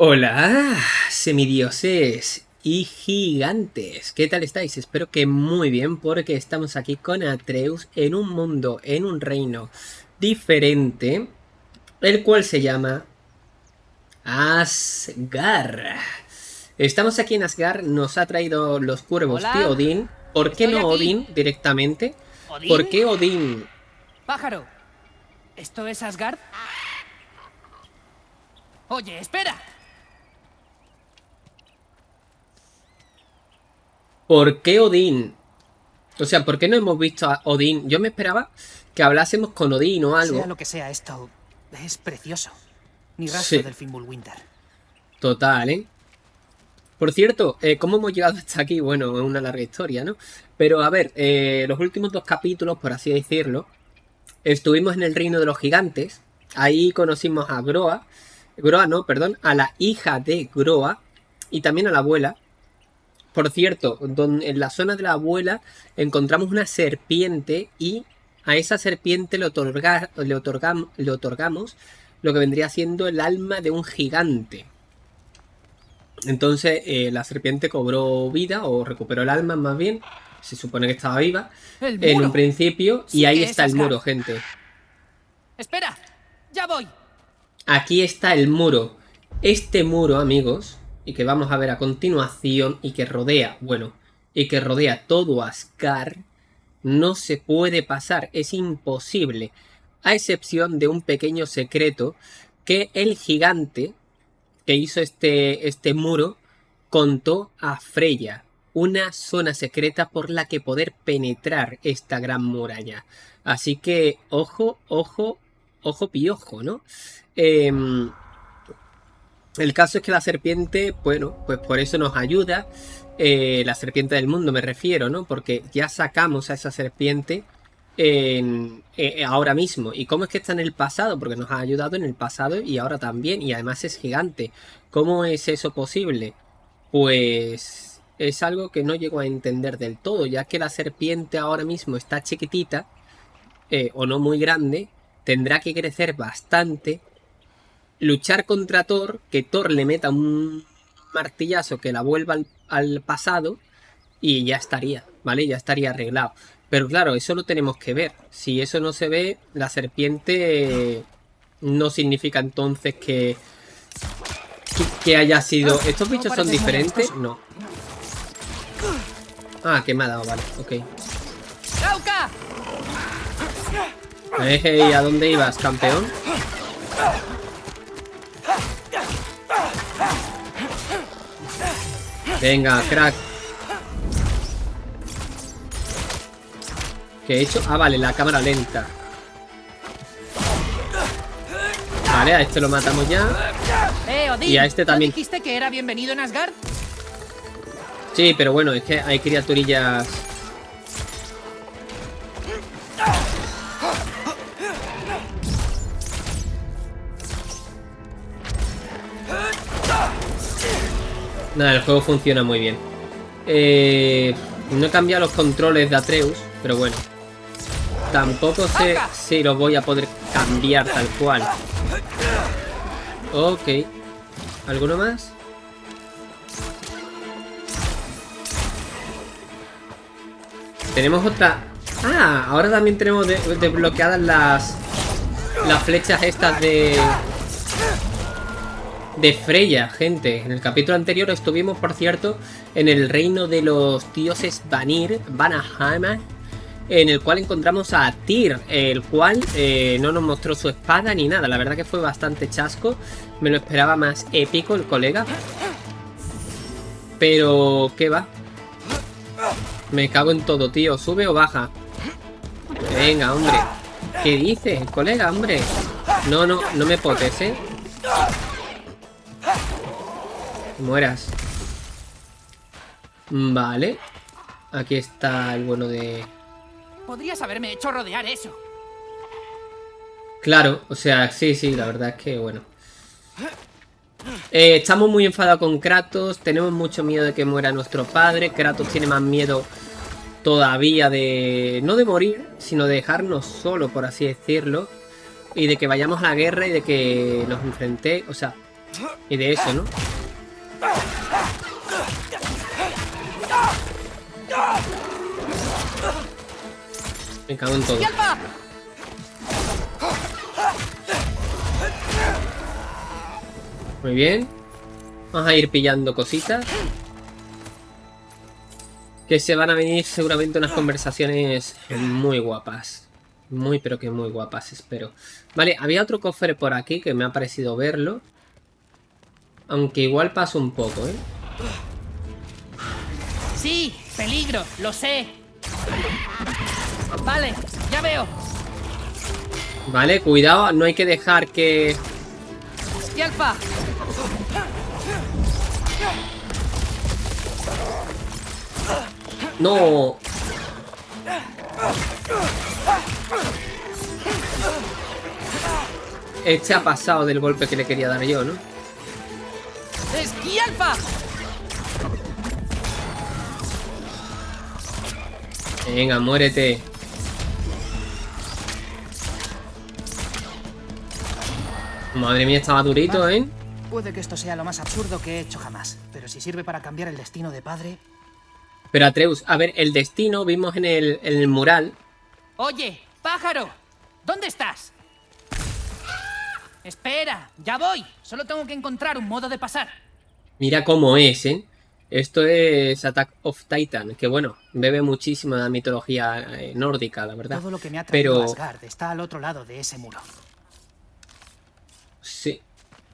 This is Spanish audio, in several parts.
Hola, semidioses y gigantes. ¿Qué tal estáis? Espero que muy bien porque estamos aquí con Atreus en un mundo, en un reino diferente, el cual se llama Asgard. Estamos aquí en Asgard, nos ha traído los cuervos de Odín. ¿Por qué no Odín directamente? ¿Por qué Odín? Pájaro, ¿esto es Asgard? Oye, espera. ¿Por qué Odín? O sea, ¿por qué no hemos visto a Odín? Yo me esperaba que hablásemos con Odín o algo. Sea lo que sea esto, es precioso. Ni rastro del Fimbulwinter. Total, ¿eh? Por cierto, eh, ¿cómo hemos llegado hasta aquí? Bueno, es una larga historia, ¿no? Pero a ver, eh, los últimos dos capítulos, por así decirlo, estuvimos en el reino de los gigantes. Ahí conocimos a Groa. Groa no, perdón, a la hija de Groa y también a la abuela. Por cierto, en la zona de la abuela encontramos una serpiente y a esa serpiente le, le, otorgamos lo que vendría siendo el alma de un gigante. Entonces eh, la serpiente cobró vida o recuperó el alma más bien. Se supone que estaba viva en un principio y ahí está el muro, gente. Espera, ya voy. Aquí está el muro. Este muro, amigos, y que vamos a ver a continuación y que rodea, bueno, y que rodea todo Ascar, no se puede pasar, es imposible, a excepción de un pequeño secreto que el gigante que hizo este, este muro contó a Freya, una zona secreta por la que poder penetrar esta gran muralla. Así que, ojo, ojo, ojo piojo, ¿no? Eh, el caso es que la serpiente, bueno, pues por eso nos ayuda. Eh, la serpiente del mundo me refiero, ¿no? Porque ya sacamos a esa serpiente en, eh, ahora mismo. ¿Y cómo es que está en el pasado? Porque nos ha ayudado en el pasado y ahora también. Y además es gigante. ¿Cómo es eso posible? Pues es algo que no llego a entender del todo, ya que la serpiente ahora mismo está chiquitita, eh, o no muy grande, tendrá que crecer bastante luchar contra Thor, que Thor le meta un martillazo que la vuelva al, pasado y ya estaría, ¿vale? Ya estaría arreglado. Pero claro, eso lo tenemos que ver. Si eso no se ve, la serpiente no significa entonces que, que, haya sido... ¿Estos bichos son diferentes? No. Ah, que me ha dado, vale, ok. Hey, ¿a dónde ibas, campeón? Venga, crack. ¿Qué he hecho? Ah, vale, la cámara lenta. Vale, a este lo matamos ya. Eh, y a este también. dijiste que era bienvenido en Asgard? Sí, pero bueno, es que hay criaturillas Nada, el juego funciona muy bien. Eh, no he cambiado los controles de Atreus, pero bueno. Tampoco sé si los voy a poder cambiar tal cual. Ok. ¿Alguno más? Tenemos otra... Ah, ahora también tenemos desbloqueadas las... Las flechas estas de de Freya, gente. En el capítulo anterior estuvimos, por cierto, en el reino de los dioses Vanir, Vanaheim, en el cual encontramos a Tyr, el cual eh, no nos mostró su espada ni nada. La verdad que fue bastante chasco. Me lo esperaba más épico el colega. Pero, ¿qué va? Me cago en todo, tío. ¿Sube o baja? Venga, hombre. ¿Qué dices, colega, hombre? No, no, no me potes, ¿eh? Mueras. Vale. Aquí está el bueno de... Podrías haberme hecho rodear eso. Claro, o sea, sí, sí, la verdad es que, bueno. Eh, estamos muy enfadados con Kratos, tenemos mucho miedo de que muera nuestro padre. Kratos tiene más miedo todavía de... No de morir, sino de dejarnos solo, por así decirlo. Y de que vayamos a la guerra y de que nos enfrente... O sea, Y de eso, ¿no? Me cago en todo. Muy bien. Vamos a ir pillando cositas. Que se van a venir seguramente unas conversaciones muy guapas. Muy, pero que muy guapas, espero. Vale, había otro cofre por aquí que me ha parecido verlo. Aunque igual paso un poco, ¿eh? Sí, peligro, lo sé. Vale, ya veo. Vale, cuidado, no hay que dejar que... alfa! No. Este ha pasado del golpe que le quería dar yo, ¿no? ¡Esquí alfa! Venga, muérete. Madre mía, estaba durito, ¿eh? Puede que esto sea lo más absurdo que he hecho jamás, pero si sirve para cambiar el destino de padre... Pero Atreus, a ver, el destino vimos en el, en el mural. Oye, pájaro, ¿dónde estás? Espera, ya voy. Solo tengo que encontrar un modo de pasar. Mira cómo es, ¿eh? Esto es Attack of Titan, que bueno, bebe muchísimo de la mitología eh, nórdica, la verdad. Todo lo que me ha traído Pero... Asgard está al otro lado de ese muro. Sí,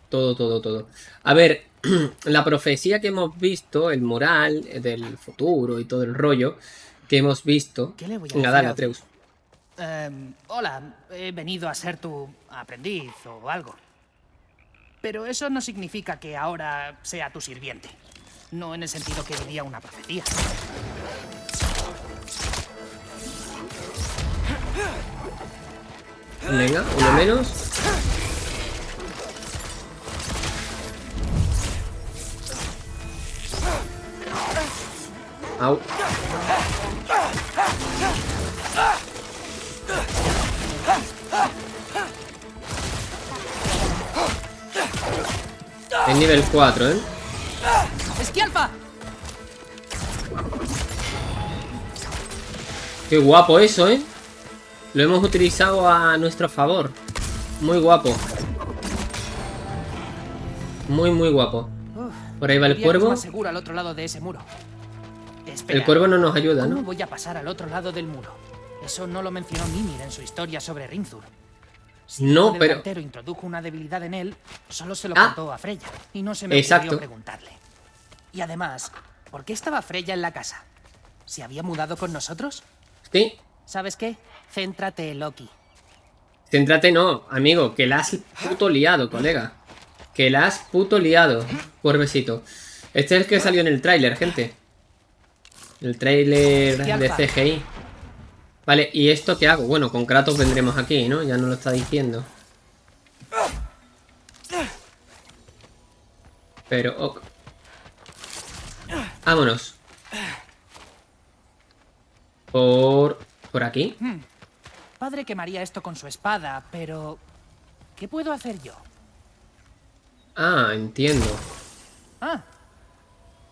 todo, todo, todo. A ver, la profecía que hemos visto, el mural del futuro y todo el rollo que hemos visto... ¿Qué le voy a dale, a- Atreus. Em, hola, he venido a ser tu aprendiz o algo. Pero eso no significa que ahora sea tu sirviente. No en el sentido que diría una profecía. Venga, uno menos. Au. Es nivel 4, ¿eh? ¡Esquialfa! Qué guapo eso, ¿eh? Lo hemos utilizado a nuestro favor. Muy guapo. Muy, muy guapo. Por ahí va el cuervo. seguro al otro lado de ese muro. El cuervo no nos ayuda, ¿Cómo ¿no? voy a pasar al otro lado del muro? Eso no lo mencionó Mimir en su historia sobre Rinzur. Si No, el pero- cantero introdujo una debilidad en él, solo se lo Ah. contó a Freya. Y no se me Exacto. ocurrió preguntarle. Y además, ¿por qué estaba Freya en la casa? ¿Se había mudado con nosotros? Sí. ¿Sabes qué? Céntrate, Loki. Céntrate no, amigo, que la has puto liado, colega. Que la has puto liado, cuervecito. Este es el que salió en el tráiler, gente. El tráiler de. CGI. Vale, ¿y esto qué hago? Bueno, con Kratos vendremos aquí, ¿no? Ya nos lo está diciendo. Pero, ok. Vámonos. Por... Por aquí. Padre quemaría esto con su espada, pero... ¿Qué puedo hacer yo? Ah, entiendo. Ah,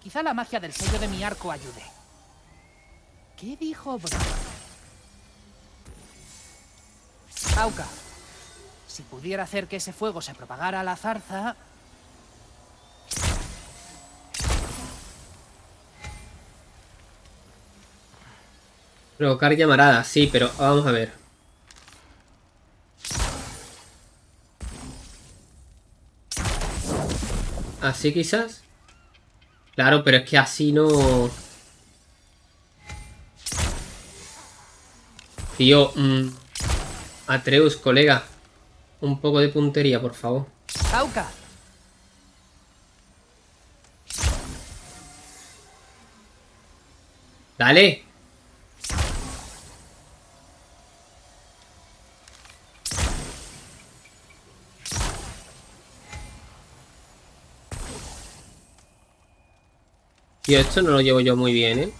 quizá la magia del sello de mi arco ayude. ¿Qué dijo Bro? Auca, si pudiera hacer que ese fuego se propagara a la zarza... Provocar llamaradas, sí, pero vamos a ver. ¿Así quizás? Claro, pero es que así no... Tío, mm, Atreus, colega. Un poco de puntería, por favor. Auca, ¡Dale! Tío, esto no lo llevo yo muy bien, ¿eh?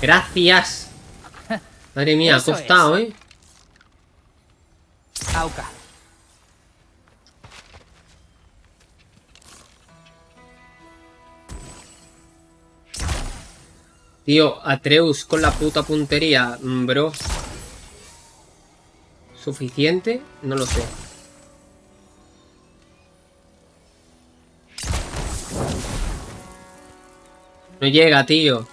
Gracias. Madre mía, ha costado, ¿eh? Auka. Tío, Atreus con la puta puntería, mm, bro. ¿Suficiente? No lo sé. No llega, tío.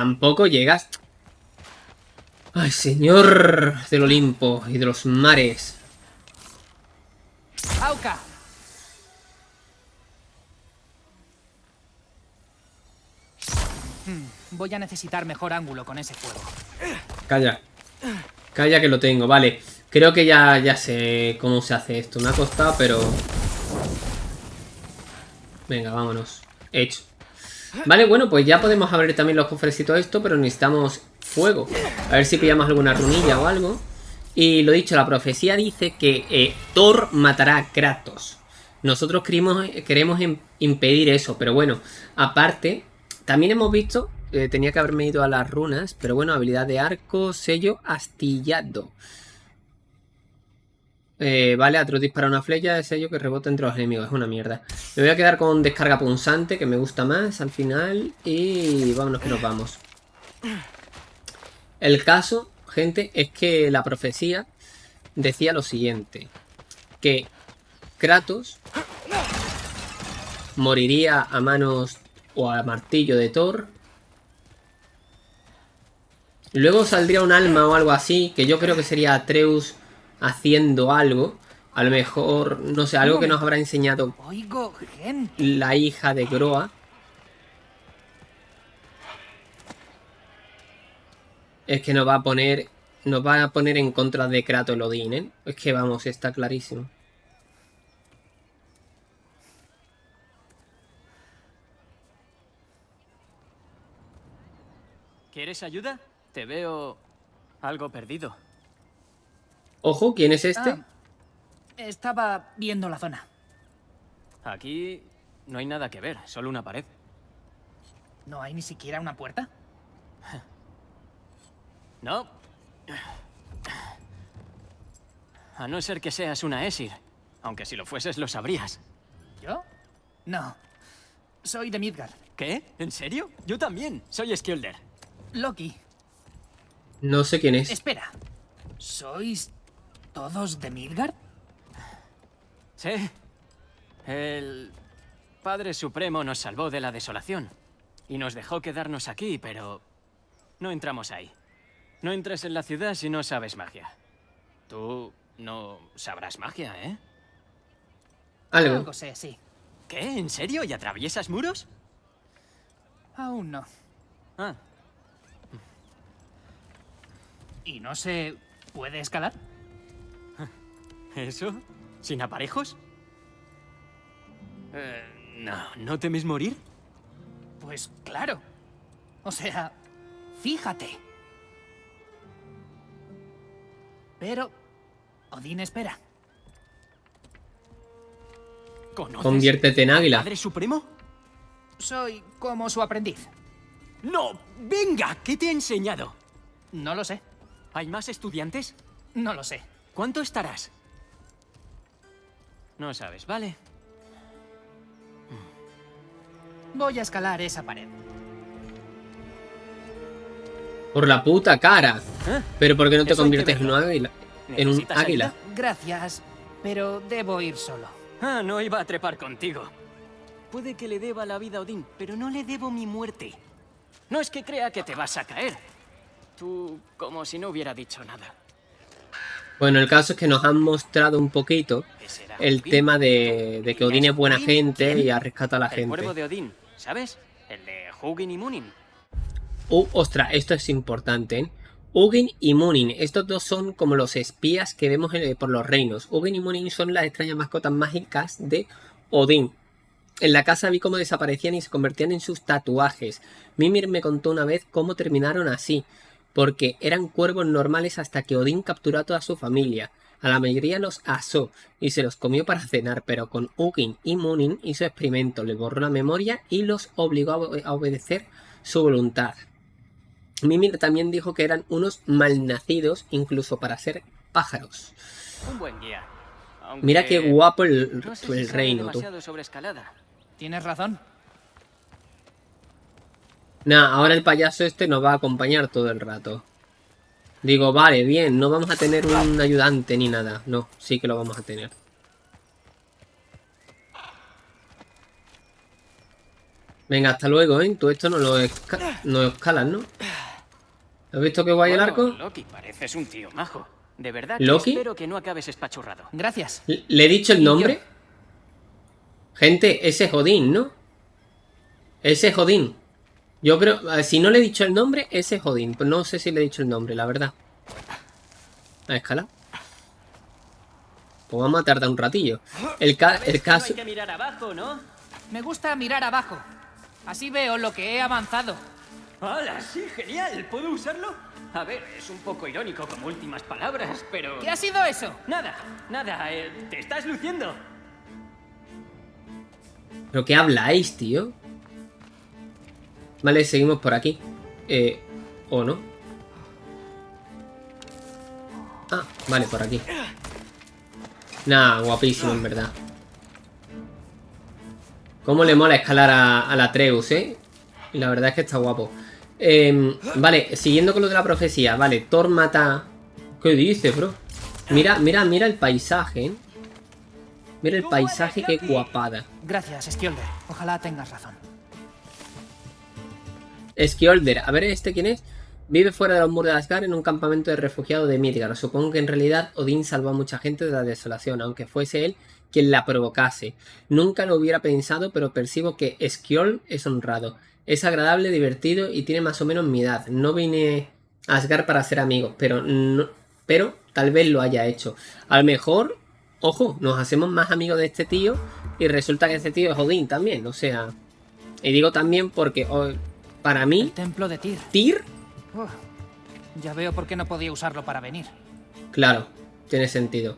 Tampoco llegas. Ay, señor del Olimpo y de los mares. Auka. Hmm, voy a necesitar mejor ángulo con ese fuego. Calla. Calla que lo tengo, vale. Creo que ya, ya sé cómo se hace esto. Me ha costado, pero... Venga, vámonos. Hecho. Vale, bueno, pues ya podemos abrir también los cofrecitos esto, pero necesitamos fuego. A ver si pillamos alguna runilla o algo. Y lo dicho, la profecía dice que eh, Thor matará a Kratos. Nosotros queremos, queremos impedir eso, pero bueno, aparte, también hemos visto, eh, tenía que haberme ido a las runas, pero bueno, habilidad de arco, sello, astillado. Eh, vale, Atreus dispara una flecha de sello que rebota entre los enemigos. Es una mierda. Me voy a quedar con descarga punzante, que me gusta más al final. Y vámonos que nos vamos. El caso, gente, es que la profecía decía lo siguiente. Que Kratos moriría a manos o a martillo de Thor. Luego saldría un alma o algo así, que yo creo que sería Atreus haciendo algo. A lo mejor, no sé, algo que nos habrá enseñado la hija de Groa. Es que nos va a poner nos va a poner en contra de Kratos Odín, ¿eh? Es que vamos, está clarísimo. ¿Quieres ayuda? Te veo algo perdido. Ojo, ¿quién es este? Ah, estaba viendo la zona. Aquí no hay nada que ver, solo una pared. ¿No hay ni siquiera una puerta? No. A no ser que seas una Esir. Aunque si lo fueses lo sabrías. ¿Yo? No. Soy de Midgard. ¿Qué? ¿En serio? Yo también. Soy Skjolder. Loki. No sé quién es. Espera. ¿Sois ¿Todos de Midgard? Sí. El Padre Supremo nos salvó de la desolación. Y nos dejó quedarnos aquí, pero... No entramos ahí. No entres en la ciudad si no sabes magia. Tú no sabrás magia, ¿eh? Algo. Algo sé, sí. ¿Qué? ¿En serio? ¿Y atraviesas muros? Aún no. Ah. ¿Y no se puede escalar? ¿Eso? ¿Sin aparejos? Eh, no, ¿no temes morir? Pues claro. O sea, fíjate. Pero Odín espera. Conviértete en águila. ¿Padre Supremo? Soy como su aprendiz. ¡No! ¡Venga! ¿Qué te he enseñado? No lo sé. ¿Hay más estudiantes? No lo sé. ¿Cuánto estarás? No sabes, ¿vale? Voy a escalar esa pared. Por la puta cara. ¿Eh? Pero ¿por qué no te conviertes en un águila? En un águila. Gracias, pero debo ir solo. Ah, no iba a trepar contigo. Puede que le deba la vida a Odín, pero no le debo mi muerte. No es que crea que te vas a caer. Tú, como si no hubiera dicho nada. Bueno, el caso es que nos han mostrado un poquito el tema de, que Odín es buena gente y ha rescatado a la gente. El cuervo de Odín, ¿sabes? El de Hugin y Munin. Uh, ostras, esto es importante, ¿eh? Hugin y Munin, estos dos son como los espías que vemos por los reinos. Hugin y Munin son las extrañas mascotas mágicas de Odín. En la casa vi cómo desaparecían y se convertían en sus tatuajes. Mimir me contó una vez cómo terminaron así porque eran cuervos normales hasta que Odín capturó a toda su familia. A la mayoría los asó y se los comió para cenar, pero con Hugin y Munin hizo experimento, le borró la memoria y los obligó a obedecer su voluntad. Mimir también dijo que eran unos malnacidos incluso para ser pájaros. Un buen guía. Mira qué guapo el, no sé el si reino, tú. demasiado sobre escalada. Tienes razón. Nah, ahora el payaso este nos va a acompañar todo el rato. Digo, vale, bien, no vamos a tener un ayudante ni nada. No, sí que lo vamos a tener. Venga, hasta luego, ¿eh? Tú esto no lo, esca no escalas, ¿no? ¿Has visto qué guay el arco? Loki, pareces un tío majo. De verdad ¿Loki? espero que no acabes espachurrado. Gracias. ¿Le he dicho el yo. nombre? Gente, ese es Jodín, ¿no? Ese es Jodín. Yo creo, eh, si no le he dicho el nombre, ese es Jodín. Pues no sé si le he dicho el nombre, la verdad. A escala. Pues vamos a tardar un ratillo. El, ca- el caso... hay que mirar abajo, ¿no? Me gusta mirar abajo. Así veo lo que he avanzado. ¡Hala, sí, genial! ¿Puedo usarlo? A ver, es un poco irónico como últimas palabras, pero... ¿Qué ha sido eso? Nada, nada, eh, te estás luciendo. ¿Pero qué habláis, tío? Vale, seguimos por aquí. Eh, ¿O no? Ah, vale, por aquí. Nah, guapísimo, en verdad. Cómo le mola escalar a, a la Treus, ¿eh? La verdad es que está guapo. Em, vale, siguiendo con lo de la profecía. Vale, Thor mata... ¿Qué dice, bro? Mira, mira, mira el paisaje, ¿eh? Mira el paisaje, qué guapada. Gracias, Skjolder. Ojalá tengas razón. Skjolder, a ver este quién es. Vive fuera de los muros de Asgard en un campamento de refugiados de Midgard. Supongo que en realidad Odín salvó a mucha gente de la desolación, aunque fuese él quien la provocase. Nunca lo hubiera pensado, pero percibo que Skjold es honrado. Es agradable, divertido y tiene más o menos mi edad. No vine a Asgard para ser amigos, pero, pero tal vez lo haya hecho. A lo mejor, ojo, nos hacemos más amigos de este tío y resulta que este tío es Odín también, o sea... Y digo también porque para El mí, templo de Tyr. Tyr ya veo por qué no podía usarlo para venir. Claro, tiene sentido.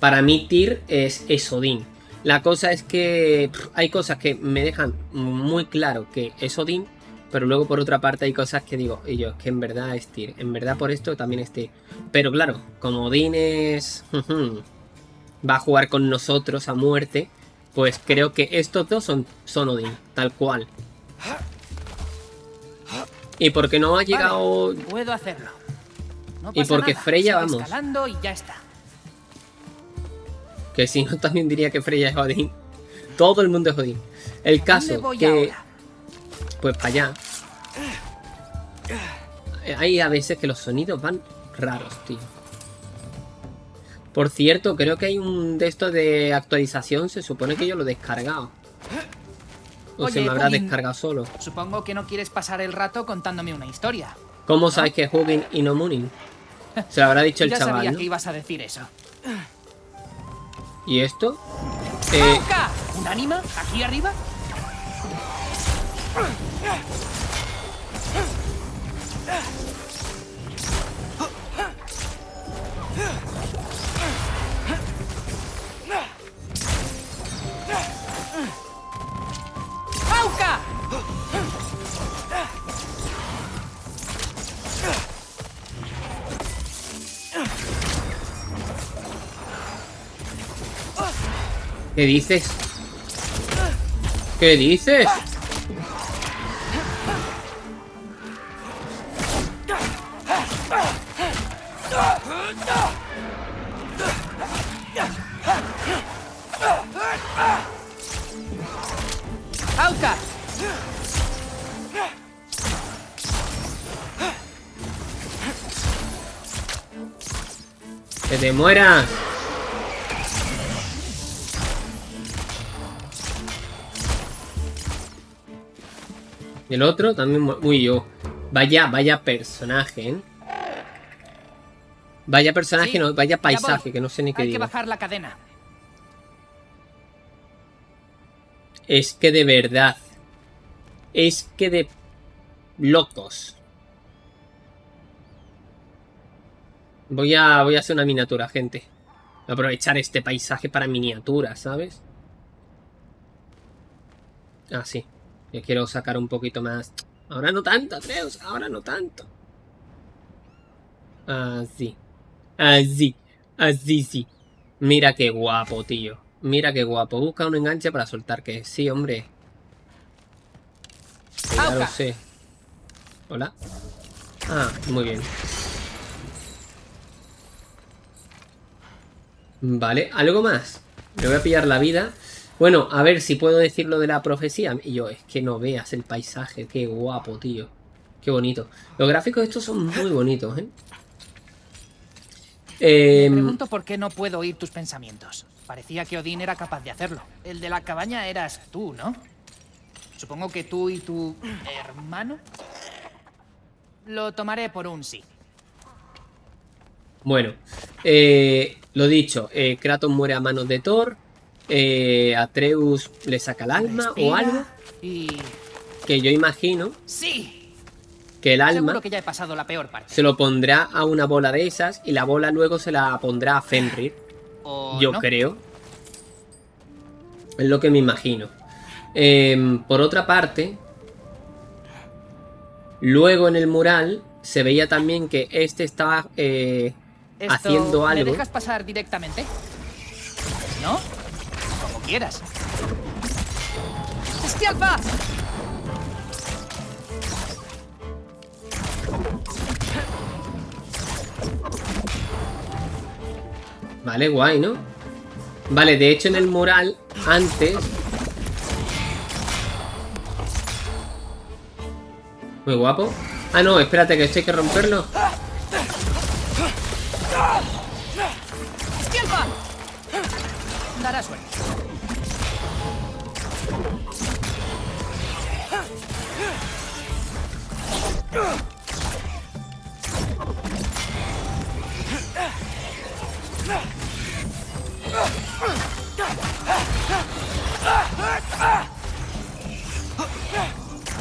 Para mí Tyr es, es Odín. La cosa es que pff, hay cosas que me dejan muy claro que es Odín, pero luego por otra parte hay cosas que digo, y yo, es que en verdad es Tyr. En verdad por esto también es Tyr. Pero claro, como Odín es... va a jugar con nosotros a muerte, pues creo que estos dos son, son Odín, tal cual. Y porque no ha llegado... Vale, puedo hacerlo. No Y porque nada, Freya, vamos. escalando y ya está. Que si no, también diría que Freya es Odín. Todo el mundo es Odín. El ¿A dónde caso voy que... ahora? Pues para allá. Hay a veces que los sonidos van raros, tío. Por cierto, creo que hay un de estos de actualización. Se supone que yo lo he descargado. O se me habrá descargado solo. Supongo que no quieres pasar el rato contándome una historia. ¿Cómo sabes que es Hugin y no Munin? Se lo habrá dicho el ya sabía chaval, ¿no? que ibas a decir eso. ¿Y esto? Eh. ¿Un ánima? ¿Aquí arriba? ¡Auca! ¿Qué dices? ¿Qué dices? ¡Auca! ¡Que te mueras! Y el otro también mu- muy yo. Vaya, vaya personaje, ¿eh? Vaya personaje, Sí, no, vaya ya paisaje, que no sé ni qué Hay que bajar la cadena. Es que de verdad. Es que de locos. Voy a, voy a hacer una miniatura, gente. Voy a aprovechar este paisaje para miniatura, ¿sabes? Ah, sí. Yo quiero sacar un poquito más Ahora no tanto, Atreus. Ahora no tanto. Así. Así. Así, sí. Mira qué guapo, tío. Mira qué guapo. Busca un enganche para soltar que sí, hombre. ya lo sé. Hola. Ah, muy bien. Vale, ¿algo más? Le voy a pillar la vida. Bueno, a ver si puedo decir lo de la profecía. Y yo, es que no veas el paisaje. Qué guapo, tío. Qué bonito. Los gráficos estos son muy bonitos, ¿eh? Me pregunto por qué no puedo oír tus pensamientos. Parecía que Odín era capaz de hacerlo. El de la cabaña eras tú, ¿no? Supongo que tú y tu hermano. Lo tomaré por un sí. Bueno, eh, lo dicho, eh, Kratos muere a manos de Thor. Eh, Atreus le saca el alma o algo. Y... Que yo imagino ¡Sí! que el alma que ya he pasado la peor parte. se lo pondrá a una bola de esas y la bola luego se la pondrá a Fenrir. ¿O Yo no? creo. Es lo que me imagino. Em, por otra parte, luego en el mural se veía también que este estaba eh, Esto, haciendo ¿Me algo. dejas pasar directamente? ¿No? Como quieras. ¡Esquialpa! Vale, guay, ¿no? Vale, de hecho en el mural, antes... Muy guapo. Ah, no, espérate, que esto hay que romperlo. ¡Esquialpa! Dará suerte.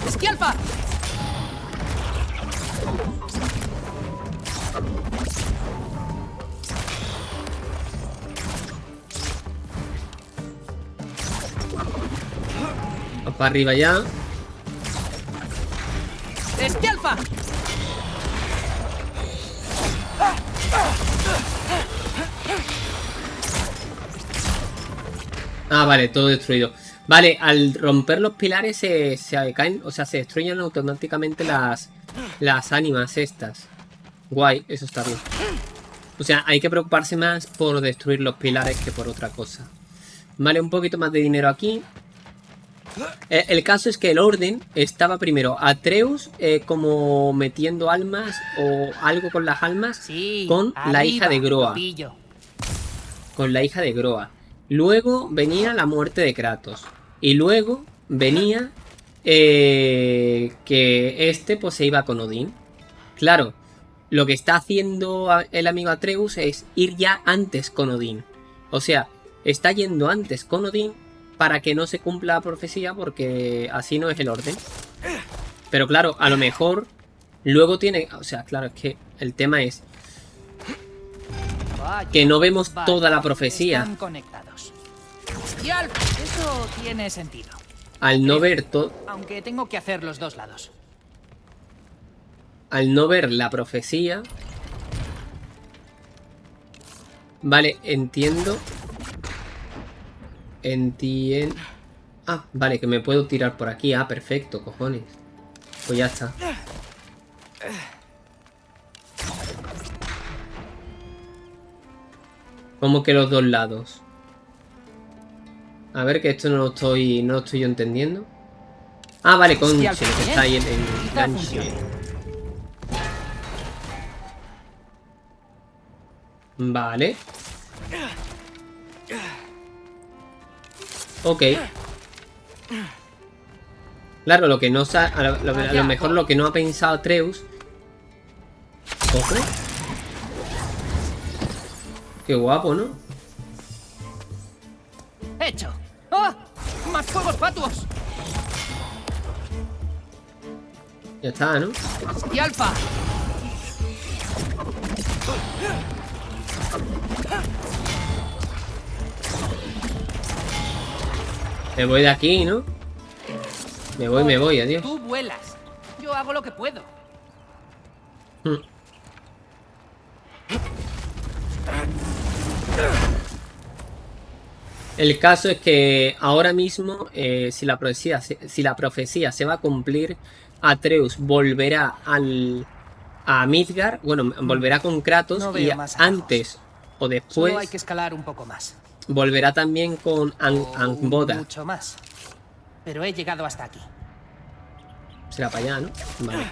¡Esquialpa! Para arriba ya. ¡Esquialpa! Ah, vale, todo destruido. Vale, al romper los pilares se, se caen, o sea, se destruyen automáticamente las, las ánimas estas. Guay, eso está bien. O sea, hay que preocuparse más por destruir los pilares que por otra cosa. Vale, un poquito más de dinero aquí. Eh, el caso es que el orden estaba primero Atreus eh, como metiendo almas o algo con las almas Sí. con la hija de Groa pillo. con la hija de Groa. Luego venía la muerte de Kratos. Y luego venía eh, que este pues se iba con Odín. Claro, lo que está haciendo el amigo Atreus es ir ya antes con Odín. O sea, está yendo antes con Odín para que no se cumpla la profecía porque así no es el orden. Pero claro, a lo mejor luego tiene... O sea, claro, es que el tema es que no vemos toda la profecía. Están conectados. Eso tiene sentido. Al no ver todo... Aunque tengo que hacer los dos lados. al no ver la profecía. Vale, entiendo. Entiendo. Ah, vale, que me puedo tirar por aquí. Ah, perfecto, cojones. Pues ya está. Como que los dos lados. A ver, que esto no lo estoy, no lo estoy yo entendiendo. Ah, vale, con que está ahí en, en Quizá gancho. Vale. Ok. Claro, lo que no a lo, lo- a lo mejor lo que no ha pensado Treus. Ojo. Qué guapo, ¿no? ¡Hecho! ¡Ah! ¡Más fuegos fatuos! Ya está, ¿no? ¡Y alfa! Me voy de aquí, ¿no? Me voy, me voy, adiós. Tú vuelas. Yo hago lo que puedo. Hmm. El caso es que ahora mismo, eh, si, la profecía, se- si la profecía se va a cumplir, Atreus volverá al, a Midgar, bueno, volverá con Kratos No y antes o Solo después hay que escalar un poco más. Volverá también con Ang O Angbotha. Mucho más. Pero he llegado hasta aquí. Será para allá, ¿no? Vale.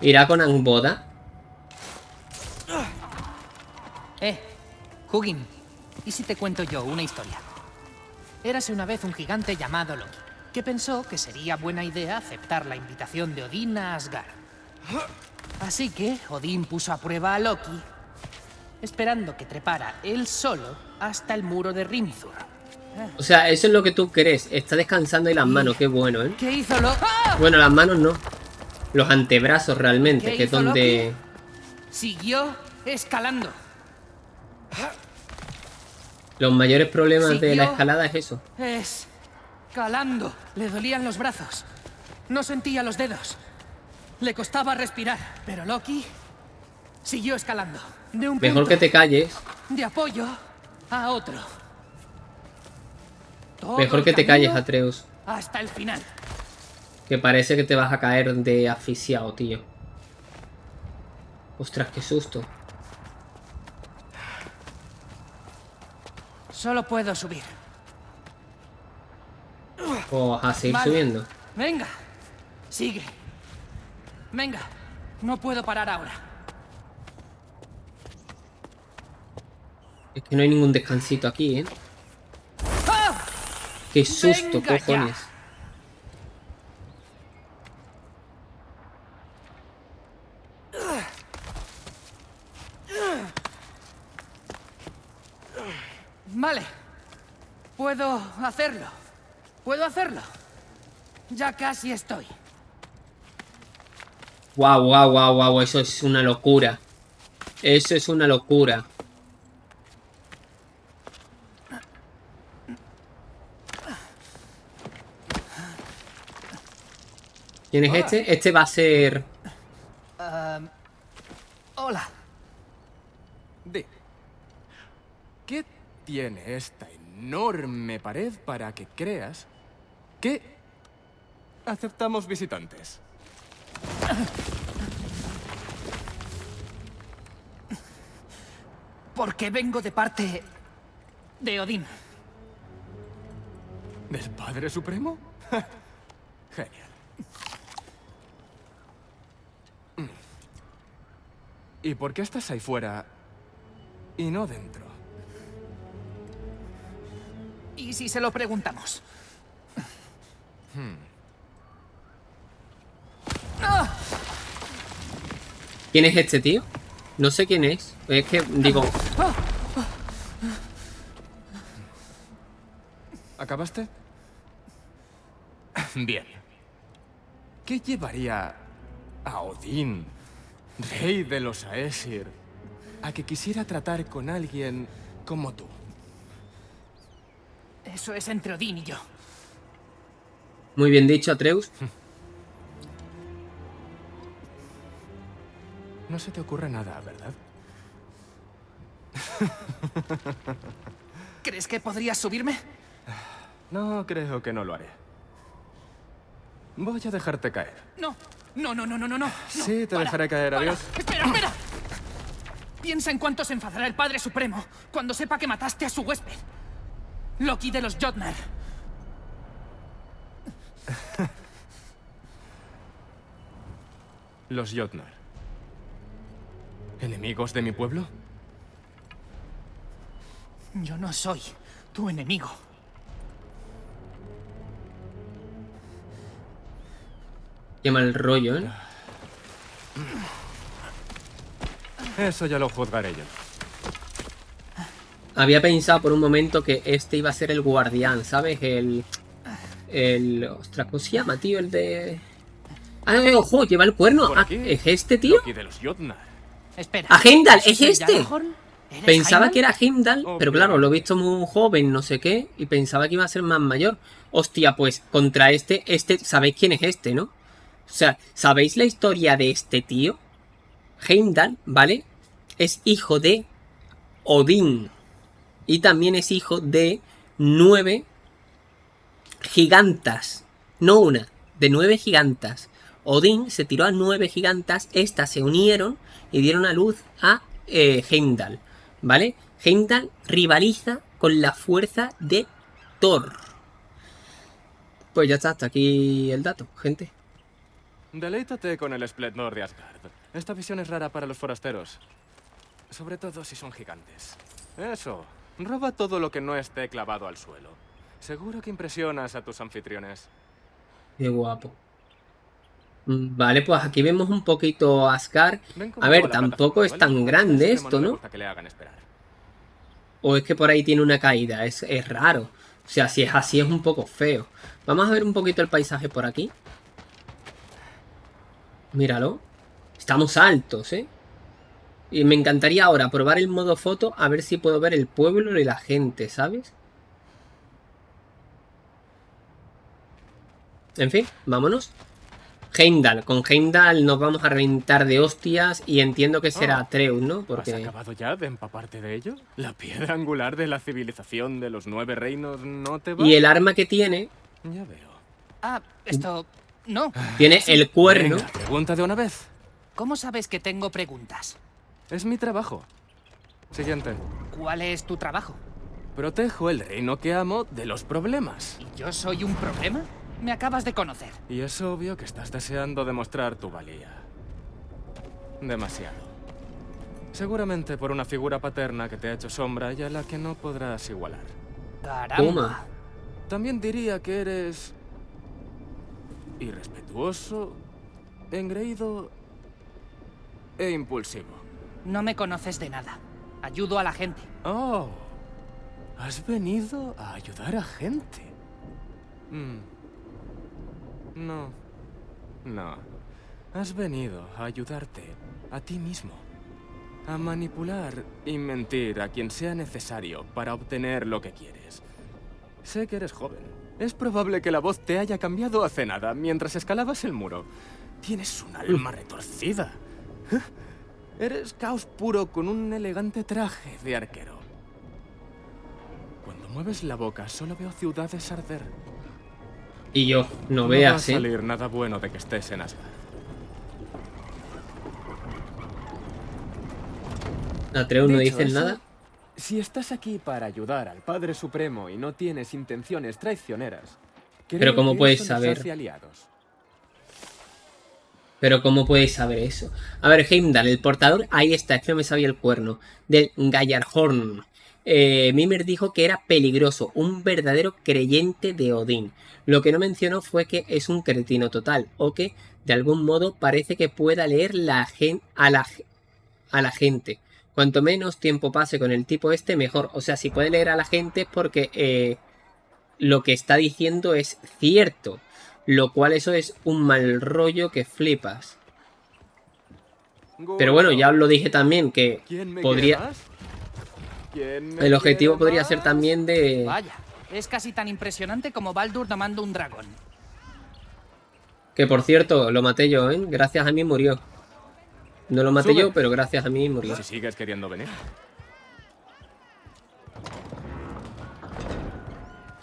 Irá con Angbotha. Eh, Hugin, ¿y si te cuento yo una historia? Érase una vez un gigante llamado Loki, que pensó que sería buena idea aceptar la invitación de Odín a Asgard. Así que Odín puso a prueba a Loki, esperando que trepara él solo hasta el muro de Rimthur. O sea, eso es lo que tú crees. Está descansando ahí las manos, qué bueno, ¿eh? ¿Qué hizo Loki? ¡Ah! Bueno, las manos no. Los antebrazos realmente, ¿Qué que es donde... Siguió escalando. Los mayores problemas de la escalada es eso. Escalando. Le dolían los brazos. No sentía los dedos. Le costaba respirar. Pero Loki siguió escalando. De un Mejor que te calles. de apoyo a otro. Todo Mejor que te calles, Atreus. Hasta el final. Que parece que te vas a caer de asfixiado, tío. Ostras, qué susto. Solo puedo subir. O a seguir Vale. subiendo. Venga. Sigue. Venga. No puedo parar ahora. Que no hay ningún descansito aquí, ¿eh? ¡Ah! Qué susto, cojones. Vale. Puedo hacerlo. Puedo hacerlo. Ya casi estoy. Guau, guau, guau, guau. Eso es una locura. Eso es una locura. ¿Quién es este? Este va a ser... Hola. Di, ¿qué tiene esta enorme pared para que creas que aceptamos visitantes? Porque vengo de parte de Odín. ¿Del Padre Supremo? Genial. ¿Y por qué estás ahí fuera y no dentro? ¿Y si se lo preguntamos? ¿Quién es este tío? No sé quién es. Es que, digo... ¿Acabaste? Bien. ¿Qué llevaría a Odín, rey de los Aesir, a que quisiera tratar con alguien como tú? Eso es entre Odín y yo. Muy bien dicho, Atreus. No se te ocurre nada, ¿verdad? ¿Crees que podrías subirme? No, creo que no lo haré. Voy a dejarte caer. No. No, no, no, no, no, no. Sí, te para, dejaré caer, para. adiós. Espera, espera. Piensa en cuánto se enfadará el Padre Supremo cuando sepa que mataste a su huésped. Loki de los Jotnar. Los Jotnar. ¿Enemigos de mi pueblo? Yo no soy tu enemigo. Qué mal rollo, ¿eh? Eso ya lo juzgaré yo. Había pensado por un momento que este iba a ser el guardián, ¿sabes? El... El... Ostras, ¿cómo se llama, tío? El de... Ah, ojo, lleva el cuerno. Ah. ¿Es este, tío? De los Jotnar. Espera. ¡A Heimdall! ¿Eso ¡Es este! Pensaba Heimdall? que era Heimdall, pero claro, lo he visto muy joven, no sé qué, y pensaba que iba a ser más mayor. Hostia, pues contra este, este, ¿sabéis quién es este, no? O sea, ¿sabéis la historia de este tío? Heimdall, ¿vale? Es hijo de Odín. Y también es hijo de nueve gigantas. No una, de nueve gigantas. Odín se tiró a nueve gigantas, estas se unieron y dieron a luz a eh, Heimdall, ¿vale? Heimdall rivaliza con la fuerza de Thor. Pues ya está, hasta aquí el dato, gente. Deleítate con el esplendor de Asgard. Esta visión es rara para los forasteros. Sobre todo si son gigantes. Eso, roba todo lo que no esté clavado al suelo. Seguro que impresionas a tus anfitriones. Qué guapo. Vale, pues aquí vemos un poquito Asgard. A ver, tampoco es tan grande esto, ¿no? O es que por ahí tiene una caída, es, es raro. O sea, si es así es un poco feo. Vamos a ver un poquito el paisaje por aquí. Míralo. Estamos altos, ¿eh? Y me encantaría ahora probar el modo foto a ver si puedo ver el pueblo y la gente, ¿sabes? En fin, vámonos. Heimdall. Con Heimdall nos vamos a reventar de hostias y entiendo que será Ah. Atreus, ¿no? ¿Has Porque... acabado ya de empaparte de ello? ¿La piedra angular de la civilización de los nueve reinos no te va? Y el arma que tiene, Ya veo. Ah, esto... No. tiene el cuerno. Venga, pregunta de una vez. ¿Cómo sabes que tengo preguntas? Es mi trabajo. Siguiente. ¿Cuál es tu trabajo? Protejo el reino que amo de los problemas. ¿Y yo soy un problema? Me acabas de conocer. Y es obvio que estás deseando demostrar tu valía. Demasiado. Seguramente por una figura paterna que te ha hecho sombra y a la que no podrás igualar. Caramba. Toma. También diría que eres... irrespetuoso, engreído e impulsivo. No me conoces de nada. Ayudo a la gente. Oh, has venido a ayudar a gente. Mm. No, no. Has venido a ayudarte a ti mismo. A manipular y mentir a quien sea necesario para obtener lo que quieres. Sé que eres joven. Es probable que la voz te haya cambiado hace nada mientras escalabas el muro. Tienes un alma retorcida. Eres caos puro con un elegante traje de arquero. Cuando mueves la boca, solo veo ciudades arder. Y yo, no va a veas, ¿eh? salir nada bueno de que estés en Asgard. Atreus no dicen eso, nada. Si estás aquí para ayudar al Padre Supremo y no tienes intenciones traicioneras, Pero ¿cómo que puedes saber? Pero ¿cómo podéis saber eso? A ver, Heimdall, el portador, ahí está, es que no me sabía el cuerno. Del Gallarhorn. Eh, Mimer dijo que era peligroso, un verdadero creyente de Odín. Lo que no mencionó fue que es un cretino total, o que de algún modo parece que pueda leer la gen a, la, a la gente. Cuanto menos tiempo pase con el tipo este, mejor. O sea, si puede leer a la gente es porque eh, lo que está diciendo es cierto. Lo cual eso es un mal rollo que flipas. Pero bueno, ya os lo dije también que ¿Quién me podría... El objetivo podría ser también de... Vaya, es casi tan impresionante como Baldur domando un dragón. Que por cierto, lo maté yo, ¿eh? Gracias a mí murió. No lo maté Sube. yo, pero gracias a mí murió. Si sigues queriendo venir.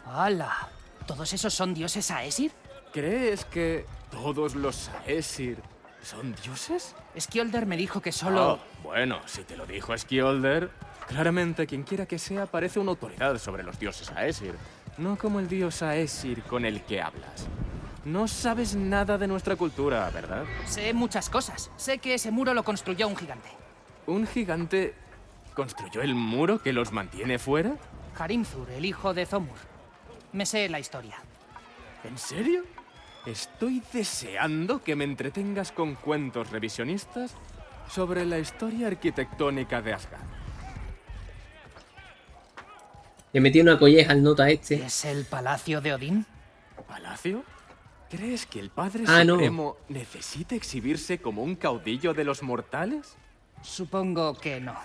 ¡Hala! ¿Todos esos son dioses Aesir? ¿Crees que todos los Aesir son dioses? Skjolder me dijo que solo... Oh, bueno, si te lo dijo Skjolder, claramente quien quiera que sea parece una autoridad sobre los dioses Aesir, no como el dios Aesir con el que hablas. No sabes nada de nuestra cultura, ¿verdad? Sé muchas cosas. Sé que ese muro lo construyó un gigante. ¿Un gigante construyó el muro que los mantiene fuera? Harimzur, el hijo de Zomur. Me sé la historia. ¿En serio? Estoy deseando que me entretengas con cuentos revisionistas sobre la historia arquitectónica de Asgard. Le metí una colleja al nota este. ¿Es el palacio de Odín? ¿Palacio? ¿Crees que el Padre Ah, no. Supremo necesita exhibirse como un caudillo de los mortales? Supongo que no.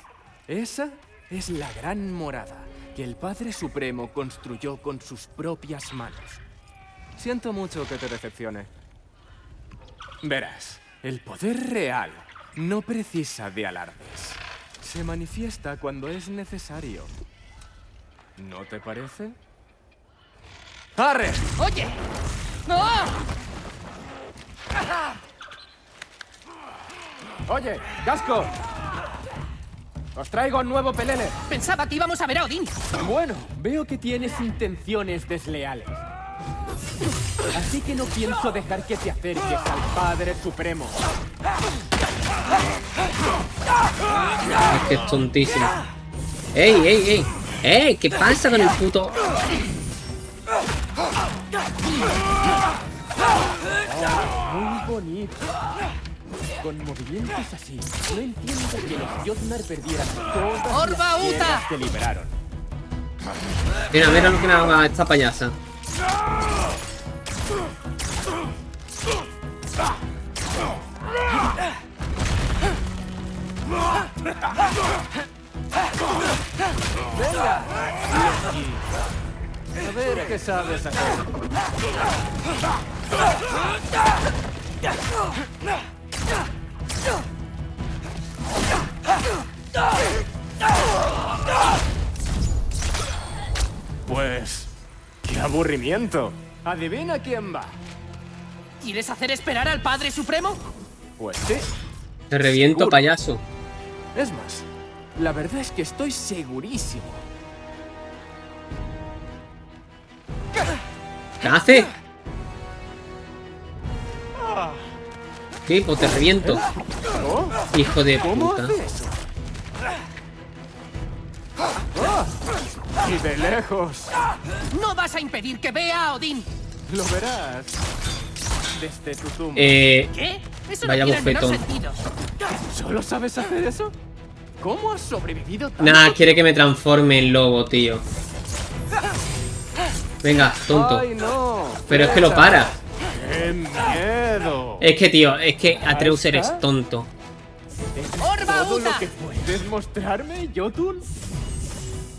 Esa es la gran morada que el Padre Supremo construyó con sus propias manos. Siento mucho que te decepcione. Verás, el poder real no precisa de alardes. Se manifiesta cuando es necesario. ¿No te parece? ¡Arre! ¡Oye! ¡No! Oye, Gasco. Os traigo un nuevo pelele. Pensaba que íbamos a ver a Odín. Bueno, veo que tienes intenciones desleales. Así que no pienso dejar que te acerques al Padre Supremo. Es que es tontísimo. ¡Ey, ey, ey! ¡Ey! ¿Qué pasa con el puto...? Muy bonito. Con movimientos así, no entiendo que los Jotnar perdieran todas ¡Orba las Uta! que liberaron. Mira, mira lo que me haga esta payasa. A ver qué sabes hacer. Pues... ¡Qué aburrimiento! Adivina quién va. ¿Quieres hacer esperar al Padre Supremo? Pues sí. Te reviento, Seguro. payaso. Es más, la verdad es que estoy segurísimo. ¿Qué hace? Pues te reviento. Hijo de ¿Cómo puta. Y de lejos. ¡No vas a impedir que vea a Odín! Lo verás. Desde tu tumba. Eh... ¿Qué? Eso Vaya no bofetón. ¿Solo sabes hacer eso? ¿Cómo has sobrevivido tanto? Nada, quiere que me transforme en lobo, tío. Venga, tonto. ¡Ay, no! Pero es que lo para. ¡Qué miedo! Es que, tío, es que Atreus eres tonto. ¿Es ¡Orba todo lo que puedes mostrarme, Jotun?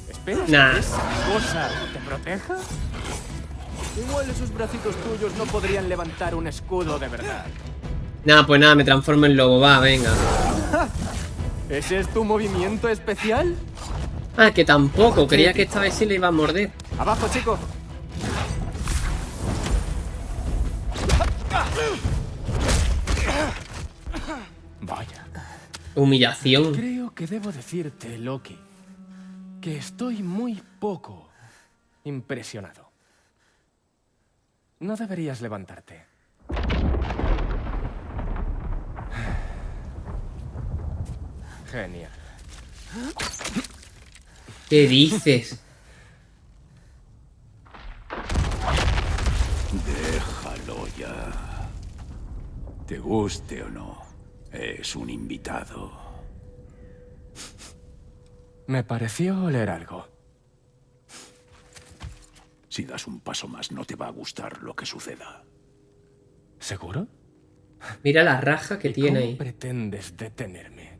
¿Esperas Nah. que esa cosa te proteja? Igual esos bracitos tuyos no podrían levantar un escudo de verdad. Nada, pues nada, me transformo en lobo, va, venga. ¿Ese es tu movimiento especial? Ah, que tampoco, creía que esta vez sí le iba a morder. Abajo, chico. Vaya. Humillación. Creo que debo decirte, Loki, que estoy muy poco impresionado. No deberías levantarte. Genial. ¿Qué dices? Te guste o no, es un invitado. Me pareció oler algo. Si das un paso más, no te va a gustar lo que suceda. ¿Seguro? Mira la raja que tiene ¿Cómo ahí. pretendes detenerme?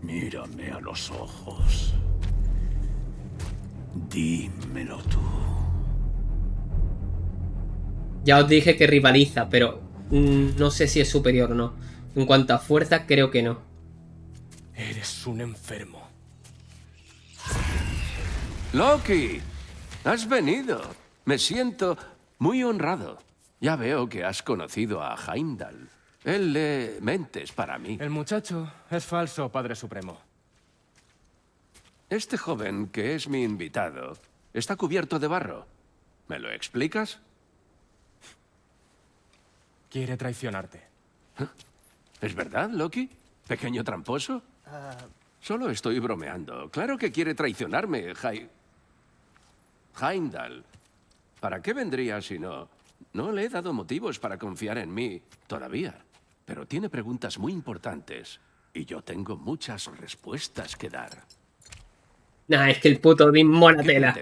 Mírame a los ojos. Dímelo tú. Ya os dije que rivaliza, pero mm, no sé si es superior o no. En cuanto a fuerza, creo que no. Eres un enfermo. Loki, has venido. Me siento muy honrado. Ya veo que has conocido a Heimdall. Él lee mentes para mí. El muchacho es falso, Padre Supremo. Este joven, que es mi invitado, está cubierto de barro. ¿Me lo explicas? Quiere traicionarte. ¿Es verdad, Loki? ¿Pequeño tramposo? Solo estoy bromeando. Claro que quiere traicionarme, Jai... Heimdall. ¿Para qué vendría si no? No le he dado motivos para confiar en mí todavía. Pero tiene preguntas muy importantes. Y yo tengo muchas respuestas que dar. Nah, es que el puto Odín mola ¿Qué tela.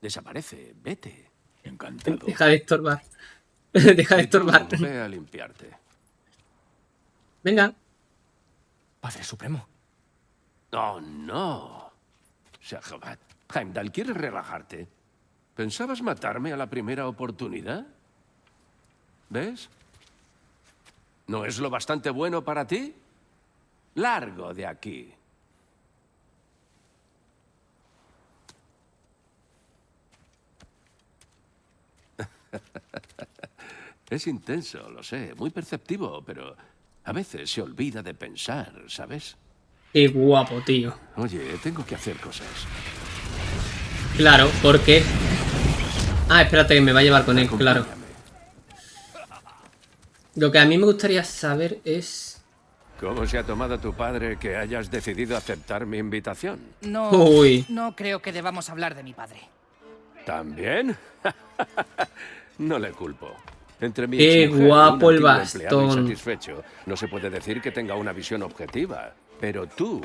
Desaparece. Vete. Encantado. Deja de estorbar. Deja de estorbar. Ve a limpiarte. Venga. Padre Supremo. Oh, no. Shahabat. Heimdall, ¿quieres relajarte? ¿Pensabas matarme a la primera oportunidad? ¿Ves? ¿No es lo bastante bueno para ti? Largo de aquí. Es intenso, lo sé, muy perceptivo, pero a veces se olvida de pensar, ¿sabes? Qué guapo, tío. Oye, tengo que hacer cosas. Claro, porque... Ah, espérate, que me va a llevar con él, claro. Lo que a mí me gustaría saber es... ¿Cómo se ha tomado tu padre que hayas decidido aceptar mi invitación? No, Uy. no creo que debamos hablar de mi padre. ¿También? no le culpo. Entre mi Qué guapo el bastón. insatisfecho, no se puede decir que tenga una visión objetiva. Pero tú,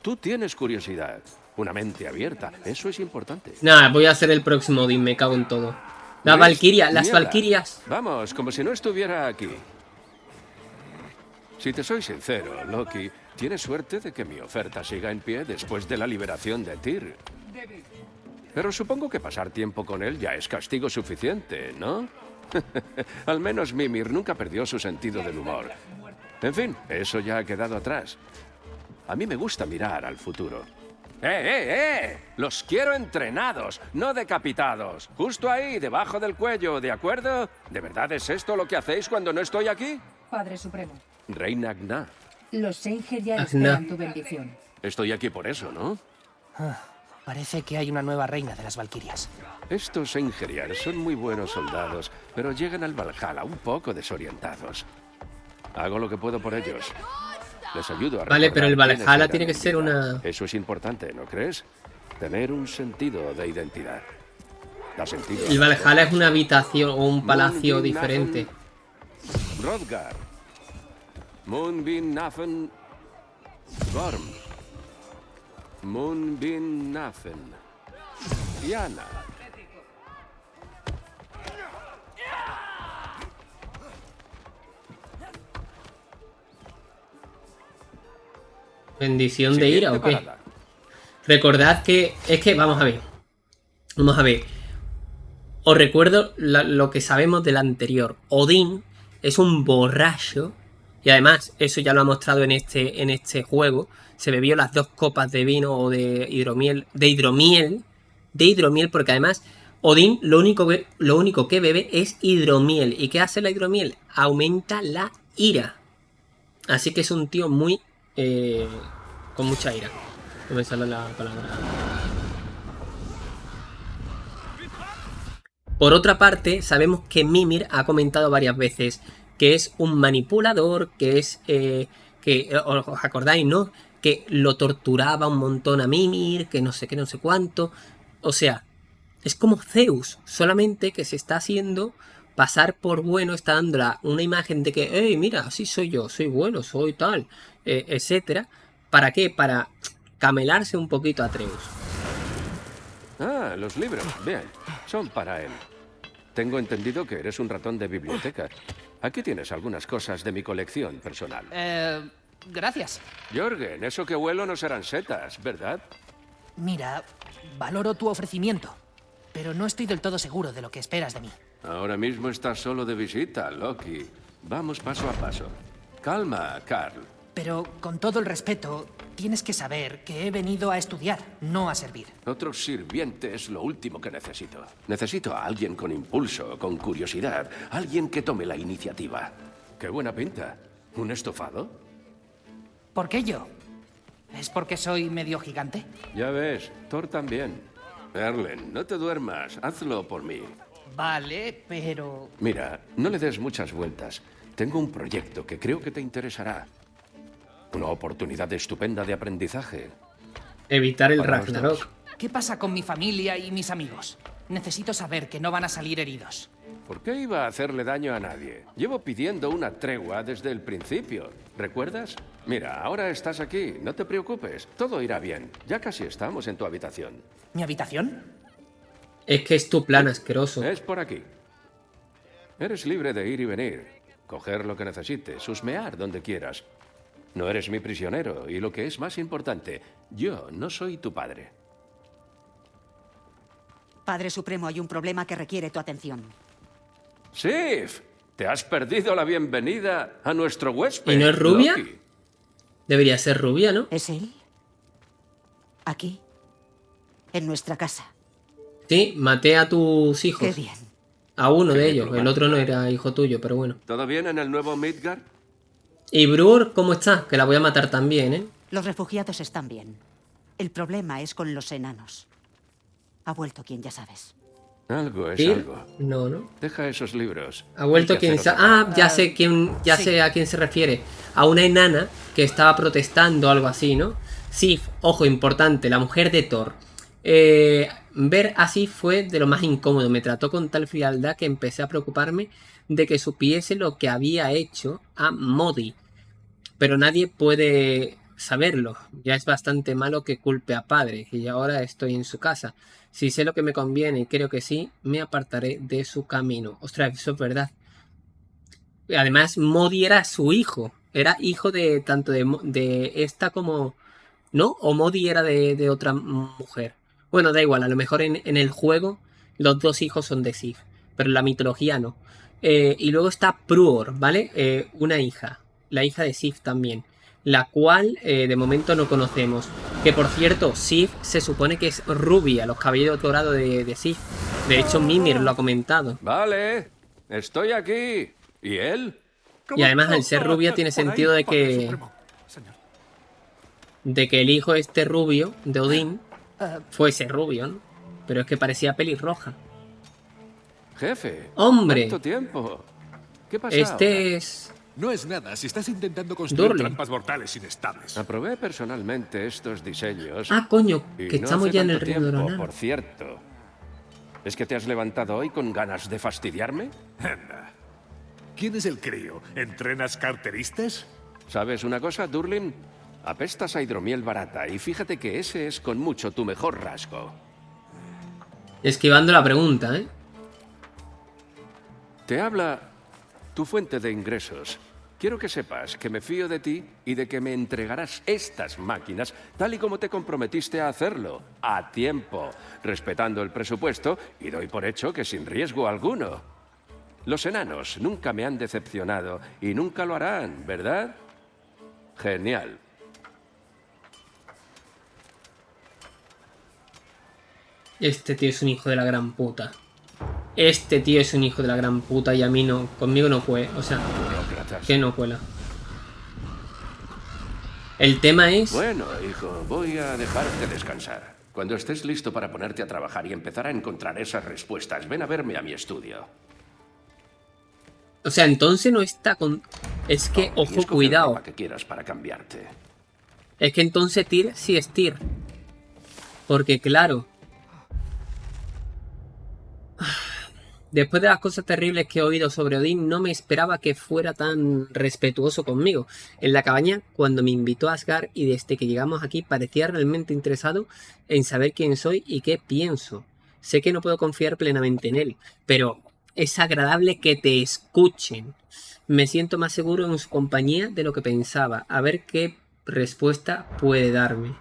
tú tienes curiosidad, una mente abierta. Eso es importante. Nada, voy a hacer el próximo Odín, me cago en todo. Las ¿Ves? Valkyrias, las. Valkyrias. Vamos, como si no estuviera aquí. Si te soy sincero, Loki, tienes suerte de que mi oferta siga en pie después de la liberación de Tyr. Pero supongo que pasar tiempo con él ya es castigo suficiente, ¿no? Al menos Mimir nunca perdió su sentido del humor. En fin, eso ya ha quedado atrás. A mí me gusta mirar al futuro. ¡Eh, eh, eh! Los quiero entrenados, no decapitados. Justo ahí, debajo del cuello, ¿de acuerdo? ¿De verdad es esto lo que hacéis cuando no estoy aquí? Padre Supremo, Reina Gna. los Seinger Ah, esperan no. tu bendición. Estoy aquí por eso, ¿no? Parece que hay una nueva reina de las Valquirias. Estos Eingeriar son muy buenos soldados, pero llegan al Valhalla un poco desorientados. Hago lo que puedo por ellos. Les ayudo a Vale, pero el Valhalla tiene que ser una- Eso es importante, ¿no crees? Tener un sentido de identidad. Da sentido. a El Valhalla es una habitación o un palacio diferente. Rodgar. Moonbeam Nafen. Gorm. Moonbeam Nafen. Yana. ¿Bendición de ira o qué? Recordad que... Es que, vamos a ver. Vamos a ver. Os recuerdo la- lo que sabemos del anterior. Odín es un borracho. Y además, eso ya lo ha mostrado en este, en este juego. Se bebió las dos copas de vino o de hidromiel. De hidromiel. De hidromiel, porque además Odín lo único que, lo único que bebe es hidromiel. ¿Y qué hace la hidromiel? Aumenta la ira. Así que es un tío muy... eh, con mucha ira. No la palabra. Por otra parte, sabemos que Mimir ha comentado varias veces que es un manipulador, que es... eh, que os acordáis, ¿no? Que lo torturaba un montón a Mimir, que no sé qué, no sé cuánto. O sea, es como Zeus, solamente que se está haciendo pasar por bueno, está dando la- una imagen de que, hey, mira, así soy yo, soy bueno, soy tal, eh, etcétera. ¿Para qué? Para camelarse un poquito a Atreus. Ah, los libros. Bien, son para él. Tengo entendido que eres un ratón de biblioteca. Aquí tienes algunas cosas de mi colección personal. Eh, gracias. Jorgen, eso que huelo no serán setas, ¿verdad? Mira, valoro tu ofrecimiento, pero no estoy del todo seguro de lo que esperas de mí. Ahora mismo estás solo de visita, Loki. Vamos paso a paso. Calma, Carl. Pero con todo el respeto, tienes que saber que he venido a estudiar, no a servir. Otro sirviente es lo último que necesito. Necesito a alguien con impulso, con curiosidad, alguien que tome la iniciativa. Qué buena pinta. ¿Un estofado? ¿Por qué yo? ¿Es porque soy medio gigante? Ya ves, Thor también. Erlen, no te duermas, hazlo por mí. Vale, pero... Mira, no le des muchas vueltas. Tengo un proyecto que creo que te interesará. Una oportunidad estupenda de aprendizaje. Evitar el Ragnarok. ¿Qué pasa con mi familia y mis amigos? Necesito saber que no van a salir heridos. ¿Por qué iba a hacerle daño a nadie? Llevo pidiendo una tregua desde el principio. ¿Recuerdas? Mira, ahora estás aquí, no te preocupes. Todo irá bien. Ya casi estamos en tu habitación. ¿Mi habitación? Es que es tu plan asqueroso. Es por aquí. Eres libre de ir y venir, coger lo que necesites, husmear donde quieras. No eres mi prisionero y lo que es más importante, yo no soy tu padre. Padre Supremo, hay un problema que requiere tu atención. ¡Sif! Te has perdido la bienvenida a nuestro huésped. ¿Y no es rubia? Loki. Debería ser rubia, ¿no? ¿Es él? Aquí. En nuestra casa. Sí, maté a tus Qué hijos. bien. A uno de ellos. El otro no era hijo tuyo, pero bueno. ¿Todo bien en el nuevo Midgard? ¿Y Brur cómo está? Que la voy a matar también, ¿eh? Los refugiados están bien. El problema es con los enanos. Ha vuelto quien ya sabes. Algo es algo. No, no. Deja esos libros. Ha vuelto quien sa- Ah, ya sé quién, ya sí. sé a quién se refiere. A una enana que estaba protestando algo así, ¿no? Sif, ojo importante, la mujer de Thor. Eh, ver así fue de lo más incómodo. Me trató con tal frialdad que empecé a preocuparme de que supiese lo que había hecho a Modi. Pero nadie puede saberlo. Ya es bastante malo que culpe a padre. Y ahora estoy en su casa. Si sé lo que me conviene y creo que sí, me apartaré de su camino. Ostras, eso es verdad. Además, Modi era su hijo. Era hijo de tanto de, esta como... ¿No? O Modi era de, otra mujer. Bueno, da igual. A lo mejor en, en el juego los dos hijos son de Sif. Pero en la mitología no. Eh, y luego está Pruor, ¿vale? Eh, una hija. La hija de Sif también. La cual eh, de momento no conocemos. Que por cierto, Sif se supone que es rubia. Los cabellos dorados de, de Sif. De hecho, Mimir lo ha comentado. Vale, estoy aquí. ¿Y él? Y además, al ser rubia, tiene sentido de que. De que el hijo este rubio de Odín Eh, fuese rubio, ¿no? Pero es que parecía pelirroja. Jefe. ¡Hombre! ¿Cuánto tiempo? ¿Qué pasa? Este es. No es nada si estás intentando construir trampas mortales inestables. Aprobé personalmente estos diseños. Ah, coño, que no estamos ya en el reino de. Por cierto. ¿Es que te has levantado hoy con ganas de fastidiarme? Anda. ¿Quién es el crío? ¿Entrenas carteristas? ¿Sabes una cosa, Durlin? Apestas a hidromiel barata y fíjate que ese es con mucho tu mejor rasgo. Esquivando la pregunta, ¿eh? Te habla tu fuente de ingresos. Quiero que sepas que me fío de ti y de que me entregarás estas máquinas tal y como te comprometiste a hacerlo, a tiempo, respetando el presupuesto y doy por hecho que sin riesgo alguno. Los enanos nunca me han decepcionado y nunca lo harán, ¿verdad? Genial. Este tío es un hijo de la gran puta. Este tío es un hijo de la gran puta y a mí no. Conmigo no cuela. O sea, que no cuela. El tema es. Bueno, hijo, voy a dejarte descansar. Cuando estés listo para ponerte a trabajar y empezar a encontrar esas respuestas, ven a verme a mi estudio. O sea, entonces no está con. Es que, Oh, ojo, cuidado. que quieras para cambiarte. Es que entonces Tyr sí es Tyr. Porque claro. Después de las cosas terribles que he oído sobre Odín, no me esperaba que fuera tan respetuoso conmigo. En la cabaña, cuando me invitó a Asgard y desde que llegamos aquí, parecía realmente interesado en saber quién soy y qué pienso. Sé que no puedo confiar plenamente en él, pero es agradable que te escuchen. Me siento más seguro en su compañía de lo que pensaba. A ver qué respuesta puede darme.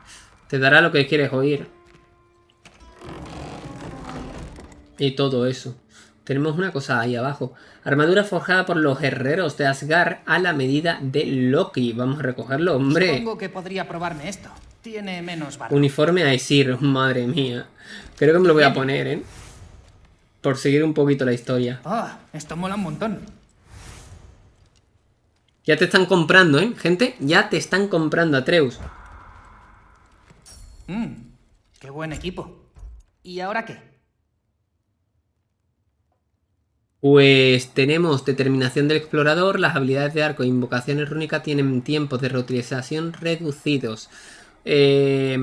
Te dará lo que quieres oír. Y todo eso. Tenemos una cosa ahí abajo. Armadura forjada por los herreros de Asgard a la medida de Loki. Vamos a recogerlo, hombre. Supongo que podría probarme esto. Tiene menos valor. Uniforme a Esir, madre mía. Creo que me lo voy a poner, ¿eh? Por seguir un poquito la historia. Ah, esto mola un montón. Ya te están comprando, ¿eh? Gente, ya te están comprando, Atreus. Mmm, qué buen equipo. ¿Y ahora qué? Pues tenemos determinación del explorador, las habilidades de arco e invocaciones rúnicas tienen tiempos de reutilización reducidos. Eh,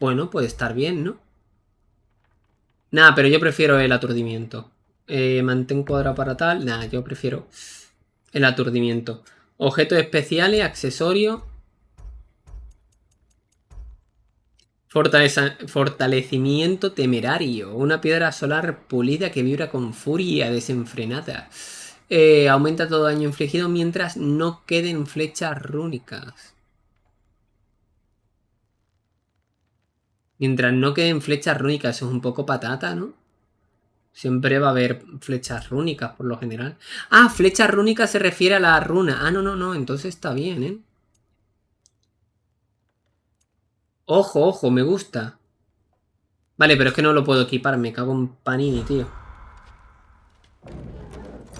bueno, puede estar bien, ¿no? Nada, pero yo prefiero el aturdimiento. Eh, mantén cuadrado para tal. Nada, yo prefiero el aturdimiento. Objetos especiales, accesorios. Fortalecimiento temerario. Una piedra solar pulida que vibra con furia desenfrenada. Eh, aumenta todo daño infligido mientras no queden flechas rúnicas. Mientras no queden flechas rúnicas, eso es un poco patata, ¿no? Siempre va a haber flechas rúnicas, por lo general. Ah, flechas rúnicas se refiere a la runa. Ah, no, no, no. Entonces está bien, ¿eh? Ojo, ojo, me gusta. Vale, pero es que no lo puedo equipar. Me cago en panini, tío.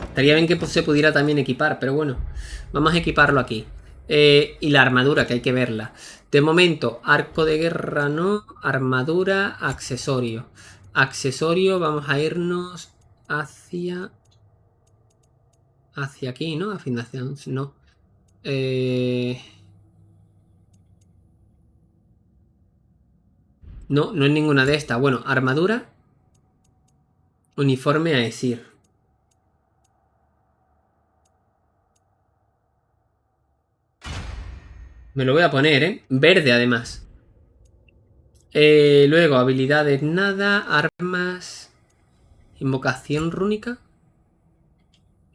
Estaría bien que se pudiera también equipar, pero bueno. Vamos a equiparlo aquí. Eh, y la armadura, que hay que verla. De momento, arco de guerra no. Armadura, accesorio. Accesorio, vamos a irnos hacia... Hacia aquí, ¿no? Afinación, no. Eh... No, no es ninguna de estas. Bueno, armadura. Uniforme a decir. Me lo voy a poner, ¿eh? Verde, además. Eh, luego, habilidades nada. Armas. Invocación rúnica.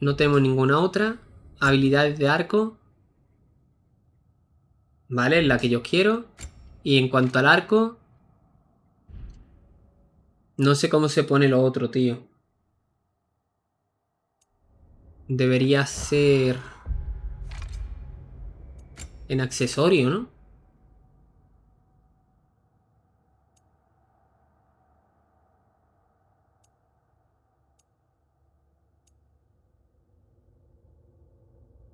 No tenemos ninguna otra. Habilidades de arco. Vale, es la que yo quiero. Y en cuanto al arco... No sé cómo se pone lo otro, tío. Debería ser... En accesorio, ¿no?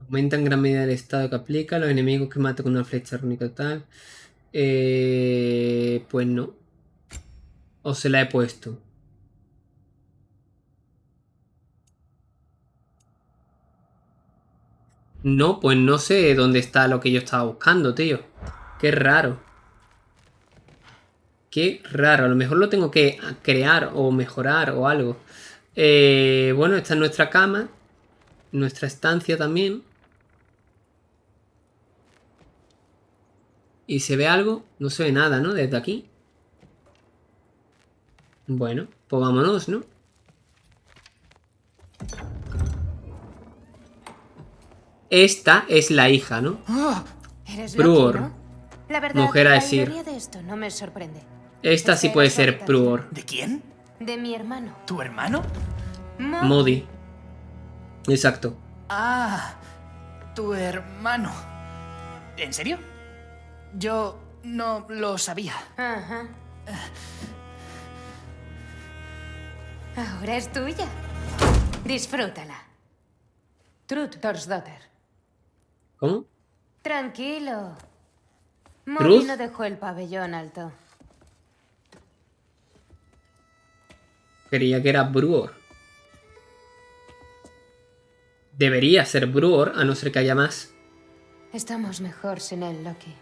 Aumenta en gran medida el estado que aplica. Los enemigos que mata con una flecha rúnica tal. Eh, pues no. O se la he puesto. No, pues no sé dónde está lo que yo estaba buscando, tío. Qué raro. Qué raro. A lo mejor lo tengo que crear o mejorar o algo. Eh, bueno, esta es nuestra cama. Nuestra estancia también. ¿Y se ve algo? No se ve nada, ¿no? Desde aquí. Bueno, pues vámonos, ¿no? Esta es la hija, ¿no? Oh, ¿Eres Pruor. La verdad, Mujer a decir. de esto no me sorprende. Esta sí puede ser. Pruor. ¿De quién? De mi hermano. ¿Tu hermano? Mo- Modi. Exacto. Ah, tu hermano. ¿En serio? Yo no lo sabía. Ajá. Ahora es tuya. Disfrútala. Trud Dorsdotter. ¿Cómo? Tranquilo. Modi no dejó el pabellón alto. Creía que era Bruor. Debería ser Bruor, a no ser que haya más. Estamos mejor sin él, Loki.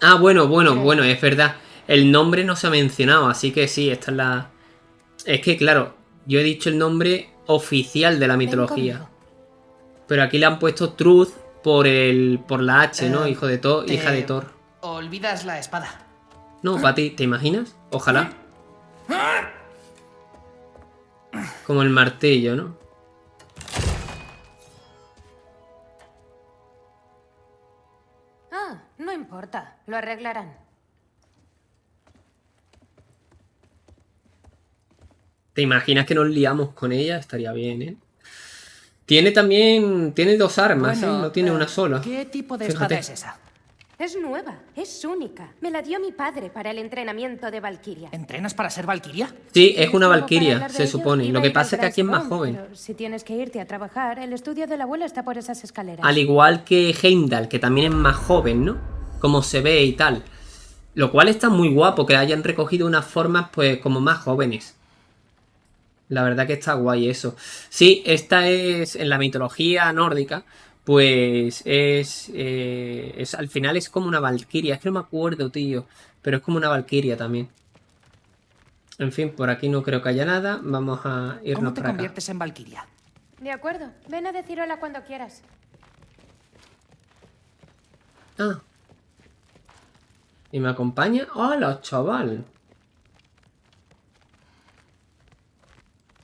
Ah, bueno, bueno, bueno, es verdad. El nombre no se ha mencionado, así que sí, esta es la... Es que, claro, yo he dicho el nombre oficial de la mitología. Pero aquí le han puesto Truth por el por la H, ¿no? Eh, Hijo de Thor, hija de Thor. Olvidas la espada. No, para ti, ¿te imaginas? Ojalá. Como el martillo, ¿no? Ah, no importa. Lo arreglarán. ¿Te imaginas que nos liamos con ella? Estaría bien, ¿eh? Tiene también... Tiene dos armas, ¿eh? No tiene eh, una sola. ¿Qué tipo de Fíjate. espada es esa? Es nueva, es única. Me la dio mi padre para el entrenamiento de Valkyria. ¿Entrenas para ser Valkyria? Sí, es una de se supone. Lo que pasa es que aquí es más joven. si tienes que irte a trabajar, el estudio del abuelo está por esas escaleras. Al igual que Heimdall, que también es más joven, ¿no? Como se ve y tal. Lo cual está muy guapo, que hayan recogido unas formas, pues, como más jóvenes. La verdad que está guay eso. Sí, esta es, en la mitología nórdica, pues es, eh, es al final es como una valquiria. Es que no me acuerdo, tío. Pero es como una valquiria también. En fin, por aquí no creo que haya nada. Vamos a ¿Cómo irnos te para acá. en Valkyria? De acuerdo, ven a decir hola cuando quieras. Ah. ¿Y me acompaña? ¡Hola, chaval!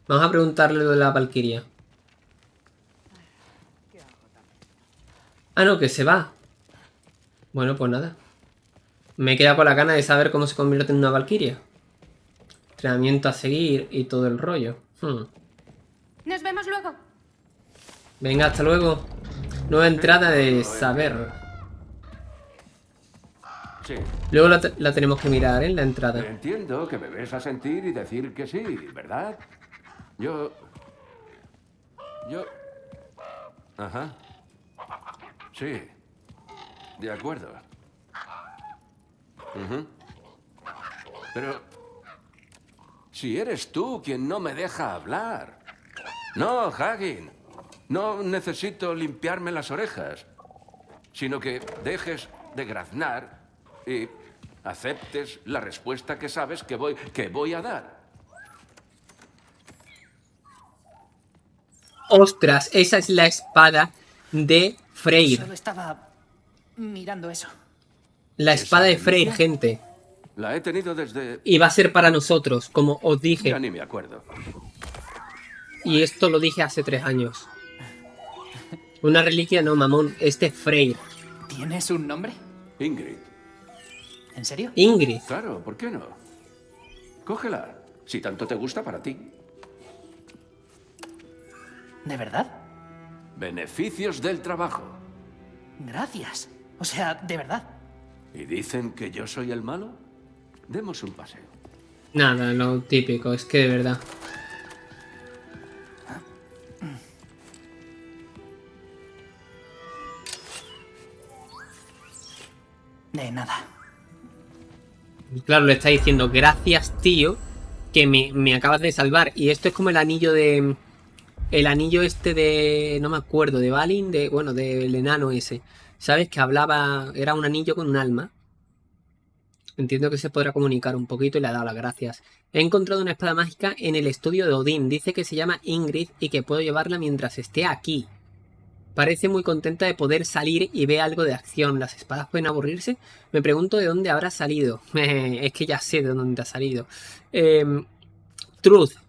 Vamos a preguntarle lo de la Valquiria. Ah, no, que se va. Bueno, pues nada. Me he quedado con la gana de saber cómo se convierte en una Valquiria. entrenamiento a seguir y todo el rollo. Hmm. Nos vemos luego. Venga, hasta luego. Nueva entrada de saber. Sí. Luego la tenemos que mirar, ¿eh? La entrada. Entiendo que me ves a sentir y decir que sí, ¿verdad? Yo... Yo... Ajá. Sí. De acuerdo. Pero... Si eres tú quien no me deja hablar. No, Hagin. No necesito limpiarme las orejas. Sino que dejes de graznar y aceptes la respuesta que sabes que voy, que voy a dar. ¡Ostras! Esa es la espada de Freyr. Solo estaba mirando eso. La espada de ¿Esa Freyr, gente. La he tenido desde... Y va a ser para nosotros, como os Ya dije. ni me acuerdo. Y esto lo dije hace tres años. Una reliquia no, mamón. Este es Freyr. ¿Tienes un nombre? Ingrid. ¿En serio? Ingrid. Claro, ¿por qué no? Cógela, si tanto te gusta para ti. ¿De verdad? Beneficios del trabajo. Gracias. O sea, de verdad. ¿Y dicen que yo soy el malo? Demos un paseo. Nada, lo típico. Es que de verdad. De nada. Claro, le está diciendo, gracias, tío, que me, me acabas de salvar. Y esto es como el anillo de... El anillo este de... No me acuerdo, de Balin, de... Bueno, del enano ese. ¿Sabes? Que hablaba... Era un anillo con un alma. Entiendo que se podrá comunicar un poquito y le ha dado las gracias. He encontrado una espada mágica en el estudio de Odín. Dice que se llama Ingrid y que puedo llevarla mientras esté aquí. Parece muy contenta de poder salir y ve algo de acción. ¿Las espadas pueden aburrirse? Me pregunto de dónde habrá salido. es que ya sé de dónde ha salido. Em, Truth.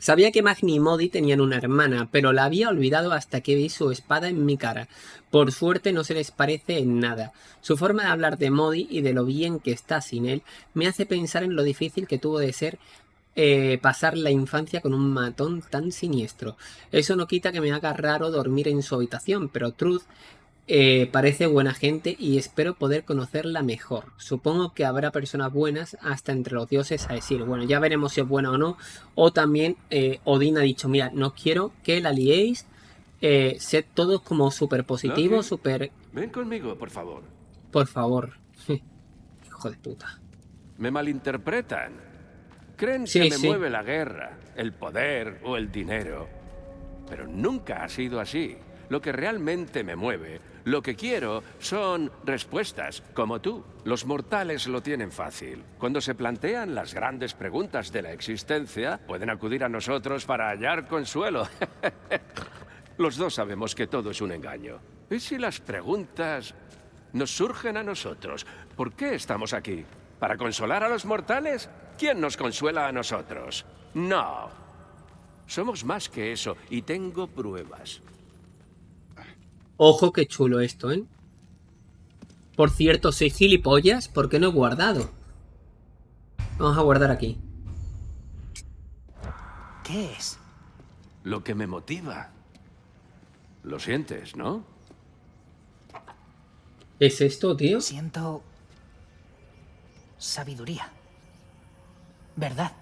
Sabía que Magni y Modi tenían una hermana, pero la había olvidado hasta que vi su espada en mi cara. Por suerte no se les parece en nada. Su forma de hablar de Modi y de lo bien que está sin él me hace pensar en lo difícil que tuvo de ser eh, pasar la infancia con un matón tan siniestro. Eso no quita que me haga raro dormir en su habitación, pero Truth eh, parece buena gente y espero poder conocerla mejor. Supongo que habrá personas buenas hasta entre los dioses a decir, bueno, ya veremos si es buena o no. O también eh, Odín ha dicho, mira, no quiero que la liéis. Eh, sed todos como súper positivos, súper... Ven conmigo, por favor. Por favor. Hijo de puta. Me malinterpretan. Creen Sí, que me sí. mueve la guerra, el poder o el dinero. Pero nunca ha sido así. Lo que realmente me mueve, lo que quiero, son respuestas, como tú. Los mortales lo tienen fácil. Cuando se plantean las grandes preguntas de la existencia, pueden acudir a nosotros para hallar consuelo. Los dos sabemos que todo es un engaño. ¿Y si las preguntas nos surgen a nosotros? ¿Por qué estamos aquí? ¿Para consolar a los mortales? ¿Quién nos consuela a nosotros? No. Somos más que eso y tengo pruebas. Ojo, qué chulo esto, ¿eh? Por cierto, soy gilipollas, ¿por qué no he guardado? Vamos a guardar aquí. ¿Qué es? Lo que me motiva. Lo sientes, ¿no? ¿Es esto, tío? Siento... sabiduría. ¿Verdad?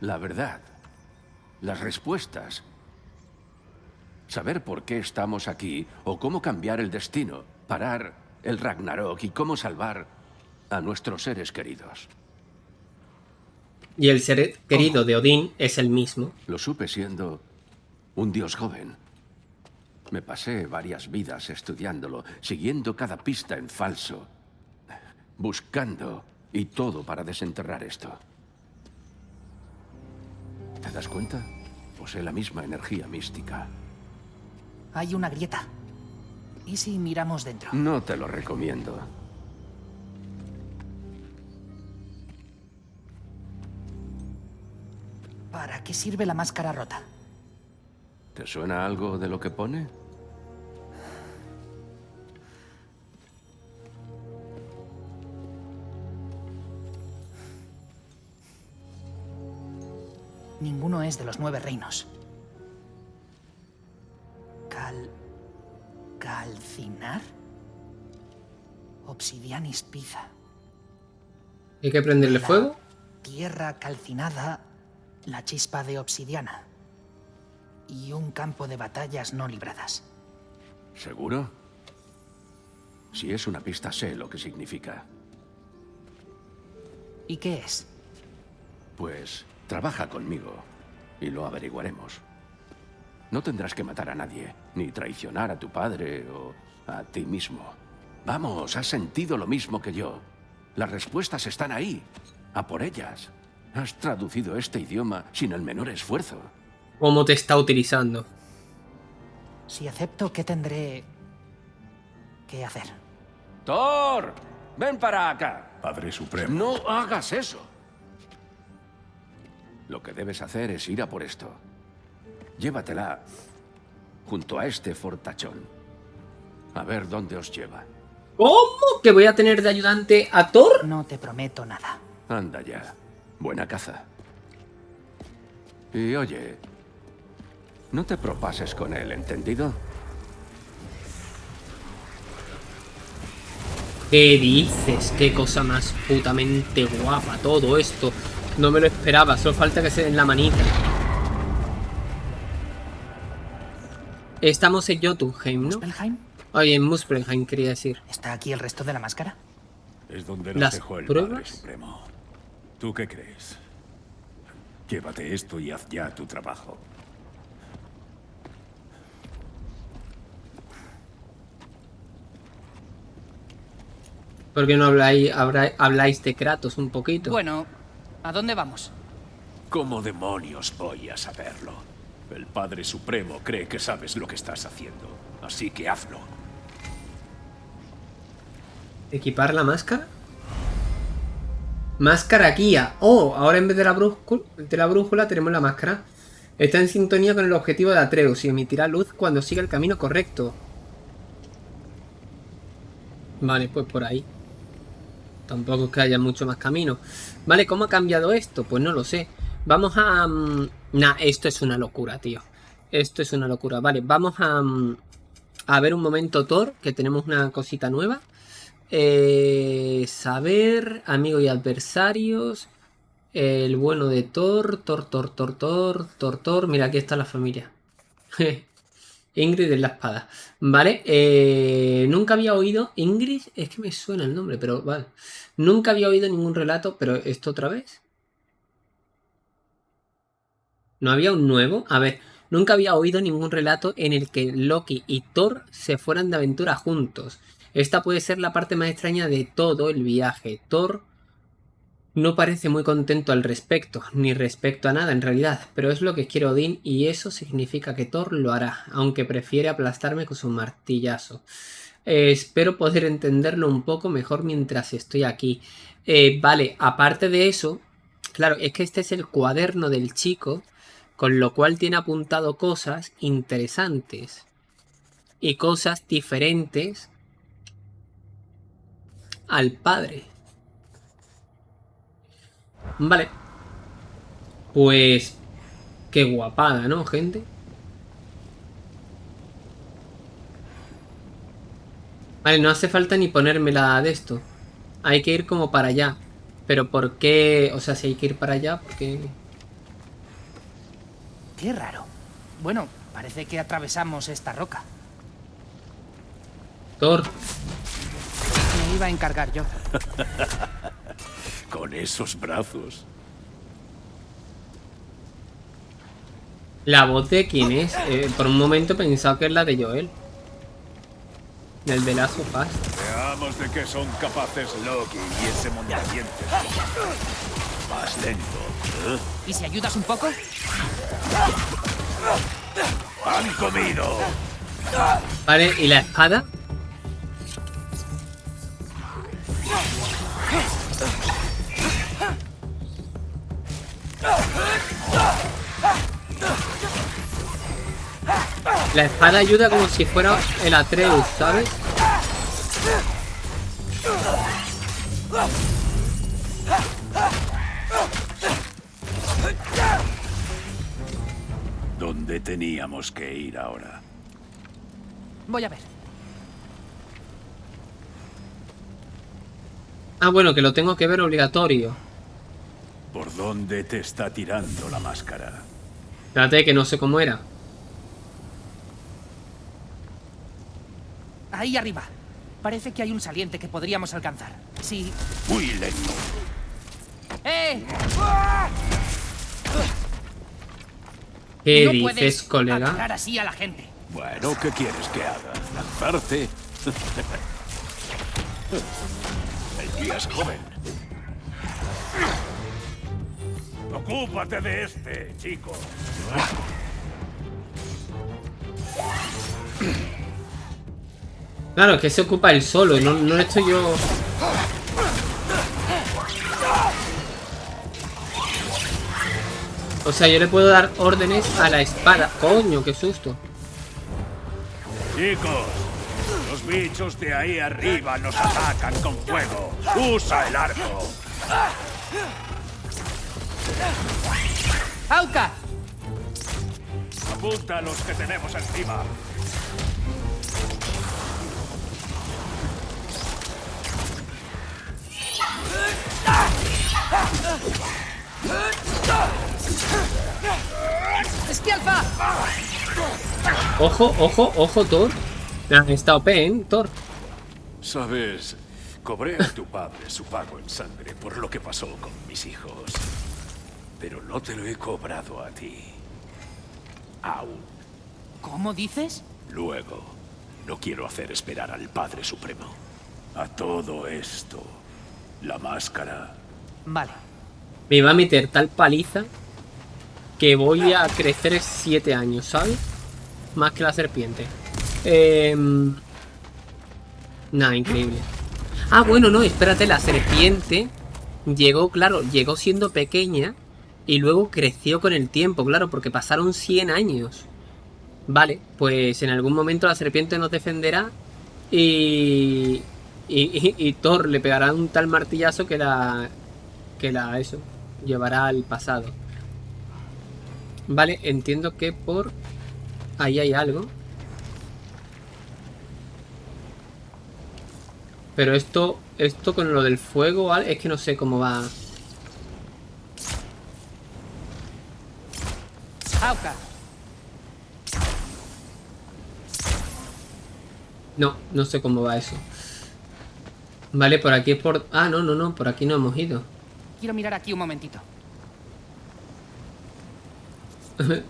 La verdad. Las respuestas. Saber por qué estamos aquí o cómo cambiar el destino, parar el Ragnarok y cómo salvar a nuestros seres queridos. Y el ser querido de Odín es el mismo. Lo supe siendo un dios joven. Me pasé varias vidas estudiándolo, siguiendo cada pista en falso, buscando y todo para desenterrar esto. ¿Te das cuenta? Posee la misma energía mística. Hay una grieta. ¿Y si miramos dentro? No te lo recomiendo. ¿Para qué sirve la máscara rota? ¿Te suena algo de lo que pone? ninguno es de los nueve reinos. Obsidianis Pizza. ¿Hay que prenderle La fuego? Tierra calcinada, la chispa de obsidiana. Y un campo de batallas no libradas. ¿Seguro? Si es una pista sé lo que significa. ¿Y qué es? Pues trabaja conmigo y lo averiguaremos. No tendrás que matar a nadie, ni traicionar a tu padre o a ti mismo. Vamos, has sentido lo mismo que yo. Las respuestas están ahí, a por ellas. Has traducido este idioma sin el menor esfuerzo. ¿Cómo te está utilizando? Si acepto, ¿qué tendré que hacer? ¡Thor! ¡Ven para acá! Padre Supremo. No hagas eso. Lo que debes hacer es ir a por esto. Llévatela junto a este fortachón. A ver dónde os lleva. ¿Cómo que voy a tener de ayudante a Thor? No te prometo nada. Anda ya. Buena caza. Y oye, no te propases con él, ¿entendido? ¿Qué dices? Qué cosa más putamente guapa todo esto. No me lo esperaba, solo falta que se den la manita. Estamos en Jotunheim, ¿no? Oye, en Muspelheim quería decir. ¿Está aquí el resto de la máscara? Es donde nos Las dejó el pruebas. Padre Supremo. ¿Tú qué crees? Llévate esto y haz ya tu trabajo. ¿Por qué no habláis, habláis de Kratos un poquito? Bueno, ¿a dónde vamos? ¿Cómo demonios voy a saberlo? El Padre Supremo cree que sabes lo que estás haciendo. Así que hazlo. ¿Equipar la máscara? Máscara guía. Oh, ahora en vez de la, brújula, la tenemos la máscara. Está en sintonía con el objetivo de Atreus y emitirá luz cuando siga el camino correcto. Vale, pues por ahí. Tampoco es que haya mucho más camino. Vale, ¿cómo ha cambiado esto? Pues no lo sé. Vamos a... mm, Nah, esto es una locura, tío. Esto es una locura. Vale, vamos a... mm, A ver un momento Thor, que tenemos una cosita nueva. Eh, saber, amigo y adversarios. El bueno de Thor, Thor, Thor, Thor, Thor, Thor, Thor. Mira, aquí está la familia. Ingrid es la espada. Vale, eh, nunca había oído. Ingrid, es que me suena el nombre, pero vale. Nunca había oído ningún relato, pero esto otra vez. ¿No había un nuevo? A ver, nunca había oído ningún relato en el que Loki y Thor se fueran de aventura juntos. Esta puede ser la parte más extraña de todo el viaje. Thor no parece muy contento al respecto, ni respecto a nada en realidad, pero es lo que quiere Odín y eso significa que Thor lo hará, aunque prefiere aplastarme con su martillazo. Eh, espero poder entenderlo un poco mejor mientras estoy aquí. Eh, vale, aparte de eso, claro, es que este es el cuaderno del chico, con lo cual tiene apuntado cosas interesantes y cosas diferentes al padre. Vale. Pues... Qué guapada, ¿no, gente? Vale, no hace falta ni ponérmela de esto. Hay que ir como para allá. Pero ¿por qué? O sea, si hay que ir para allá, porque... Qué raro. Bueno, parece que atravesamos esta roca. Thor, iba a encargar yo. Con esos brazos. la voz de quién es. Eh, por un momento he pensado que es la de Joel. Del de of Us. Veamos de qué son capaces Loki y ese mondadientes. Más lento. ¿eh? ¿Y si ayudas un poco? ¡Han comido! Vale, ¿y la espada? La espada ayuda como si fuera el Atreus, ¿sabes? teníamos que ir ahora? Voy a ver. Ah, bueno, que lo tengo que ver obligatorio. ¿Por dónde te está tirando la máscara? Espérate, que no sé cómo era. Ahí arriba. Parece que hay un saliente que podríamos alcanzar. Sí. Muy lento. ¡Eh! ¿Qué no dices, puedes colega? así a la gente. Bueno, ¿qué quieres que haga? ¿Lanzarte? Es joven. Ocúpate de este, chico. Claro, que se ocupa él solo, no, no estoy yo... O sea, yo le puedo dar órdenes a la espada. Coño, qué susto. Chicos, los bichos de ahí arriba nos atacan con fuego. Usa el arco. ¡Auca! Apunta a los que tenemos encima. ¡Esquialfa! Ojo, ojo, ojo, Thor. Está OP, ¿eh? Thor. Sabes, cobré a tu padre su pago en sangre por lo que pasó con mis hijos. Pero no te lo he cobrado a ti. Aún. ¿Cómo dices? Luego, no quiero hacer esperar al Padre Supremo. A todo esto, la máscara. Vale. Me va a meter tal paliza que voy a crecer siete años, ¿sabes? Más que la serpiente. Eh... Nada, increíble. Ah, bueno, no, espérate, la serpiente llegó, claro, llegó siendo pequeña y luego creció con el tiempo, claro, porque pasaron 100 años. Vale, pues en algún momento la serpiente nos defenderá y... Y, y, y Thor le pegará un tal martillazo que la... Que la... Eso, llevará al pasado. Vale, entiendo que por... Ahí hay algo. Pero esto, esto con lo del fuego, ¿vale? es que no sé cómo va. No, no sé cómo va eso. Vale, por aquí es por... Ah, no, no, no, por aquí no hemos ido. Quiero mirar aquí un momentito.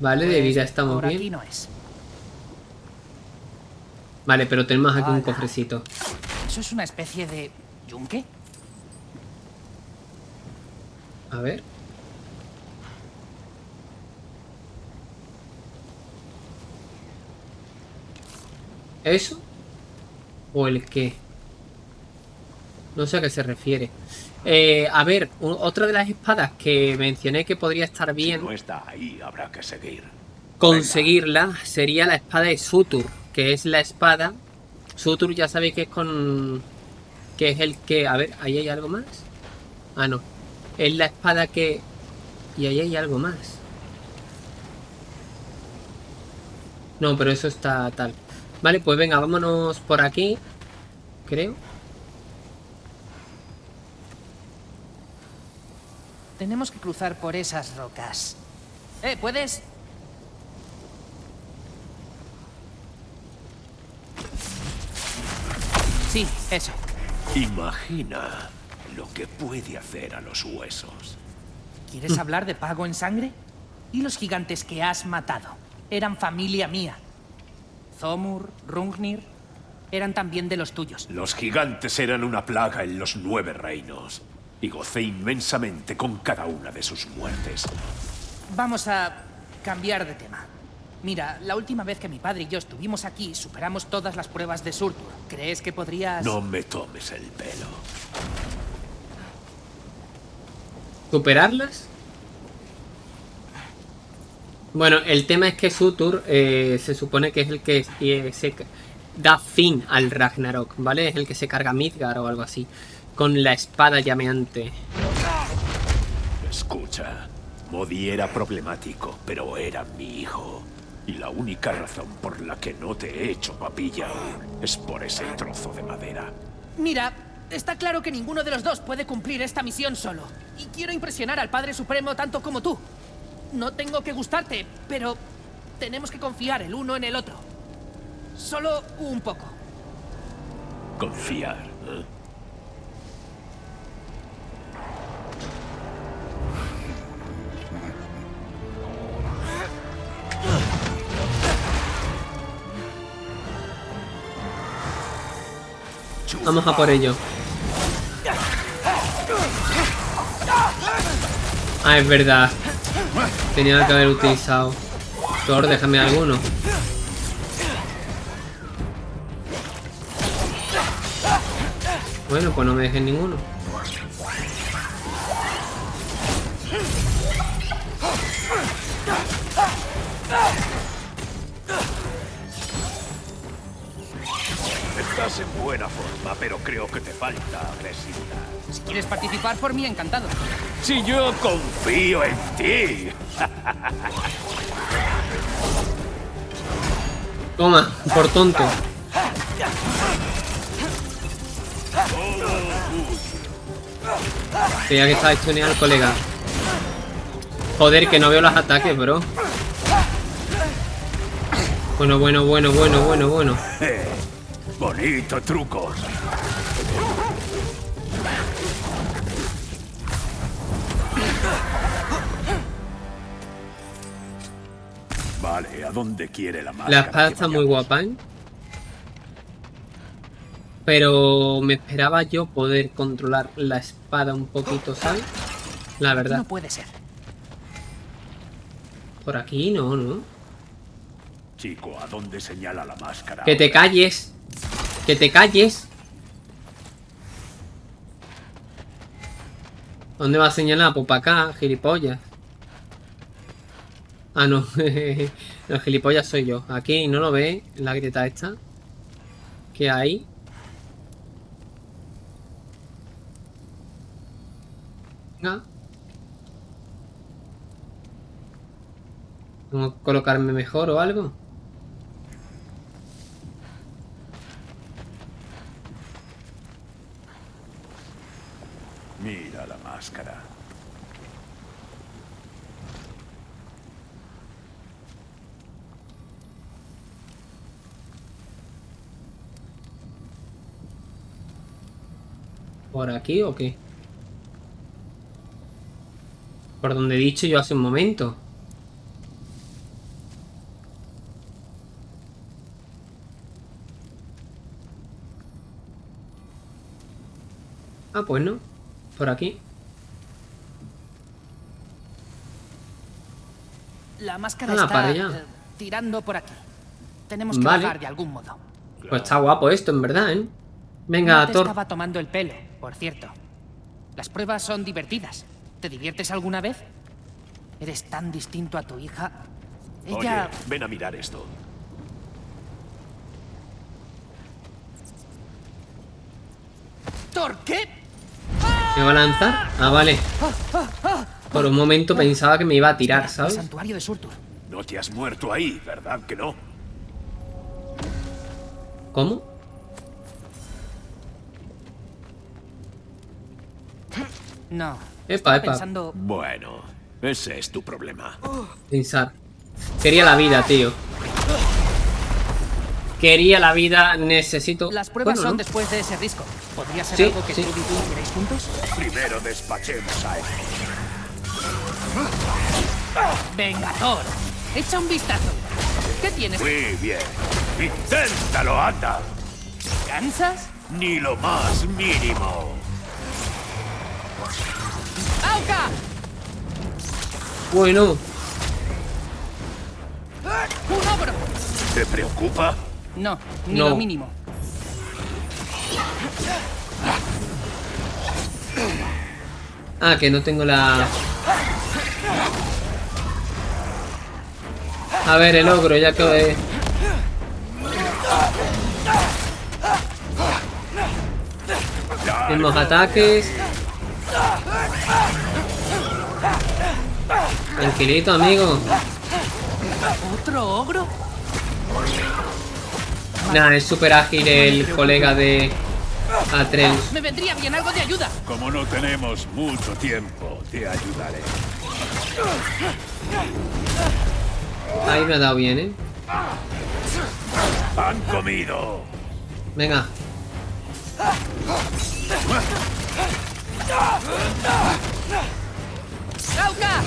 Vale, de Pues, vida estamos por aquí bien. no es. Vale, pero tenemos aquí un cofrecito. ¿Eso es una especie de... yunque? A ver. ¿Eso? ¿O el qué? No sé a qué se refiere. Eh, a ver, otra de las espadas que mencioné que podría estar Si bien no está ahí, habrá que seguir. conseguirla sería la espada de Sutur, que es la espada. Sutur ya sabéis que es con... que es el que... A ver, ¿ahí hay algo más? Ah, no. Es la espada que... Y ahí hay algo más. No, pero eso está tal. Vale, pues venga, vámonos por aquí. Creo. Tenemos que cruzar por esas rocas. Eh, ¿puedes? Sí, eso. Imagina lo que puede hacer a los huesos. ¿Quieres hablar de pago en sangre? ¿Y los gigantes que has matado? Eran familia mía. Zomur, Rungnir, eran también de los tuyos. Los gigantes eran una plaga en los nueve reinos. Y gocé inmensamente con cada una de sus muertes. Vamos a cambiar de tema. Mira, la última vez que mi padre y yo estuvimos aquí, superamos todas las pruebas de Surtur. ¿Crees que podrías...? No me tomes el pelo. ¿Superarlas? Bueno, el tema es que Sutur eh, se supone que es el que eh, se da fin al Ragnarok, ¿vale? Es el que se carga Midgar o algo así. Con la espada llameante. Escucha, Modi era problemático, pero era mi hijo. Y la única razón por la que no te he hecho papilla es por ese trozo de madera. Mira, está claro que ninguno de los dos puede cumplir esta misión solo. Y quiero impresionar al Padre Supremo tanto como tú. No tengo que gustarte, pero tenemos que confiar el uno en el otro. Solo un poco. Confiar. ¿eh? Vamos a por ello. Ah, es verdad. Tenía que haber utilizado. Thor, déjame alguno. Bueno, pues no me dejes ninguno. Estás en buena forma, pero creo que te falta agresividad. Si quieres participar por mí, encantado. Si yo confío en ti. Toma, por tonto. Creía que estaba estuneando al colega. Joder, que no veo los ataques, bro. Bueno, bueno, bueno, bueno, bueno, bueno. Bonito truco. Vale, ¿a dónde quiere la máscara? La espada está muy guapa, ¿eh? Pero me esperaba yo poder controlar la espada un poquito, ¿sabes? La verdad. No puede ser. Por aquí no, ¿no? Chico, ¿a dónde señala la máscara? Que te calles. Que te calles. ¿Dónde va a señalar? Pues para acá, gilipollas. Ah, no. Los gilipollas soy yo. Aquí no lo ve la grieta esta. ¿Qué hay? Venga. ¿Tengo que colocarme mejor o algo? Mira la ¿Por aquí o qué? Por donde he dicho yo hace un momento. Ah, pues no. Por aquí. La máscara Ah, está para allá. eh, tirando por aquí. Tenemos que Vale. bajar de algún modo. Pues está guapo esto, en verdad, ¿eh? Venga, no te Thor. estaba tomando el pelo, por cierto. Las pruebas son divertidas. ¿Te diviertes alguna vez? Eres tan distinto a tu hija. Ella... Oye, ven a mirar esto. ¿Thor qué? ¿Me va a lanzar? Ah, vale. Por un momento pensaba que me iba a tirar, El ¿sabes? santuario de Surtur. No te has muerto ahí, ¿verdad que no? ¿Cómo? No. Epa, epa. pensando... Bueno, ese es tu problema. Pensar. Quería la vida, tío. Quería la vida, necesito... Las pruebas Bueno, son ¿no? después de ese risco. ¿Podría ser Sí, algo que sí. tú y tú juntos? Primero despachemos a él. Venga, Thor. Echa un vistazo. ¿Qué tienes? Muy bien. Inténtalo, anda. ¿Te cansas? Ni lo más mínimo. ¡Auca! Bueno, ¡Un ogro! ¿Te preocupa? No, ni No. lo mínimo. Ah, que no tengo la... A ver, el ogro, ya que... Tenemos ataques. Tranquilito, amigo. ¿Otro ogro? Nah, es súper ágil el colega de Atreus. Me vendría bien algo de ayuda. Como no tenemos mucho tiempo, te ayudaré. Ahí me ha dado bien, ¿eh? ¡Han comido! Venga. ¡Lauca!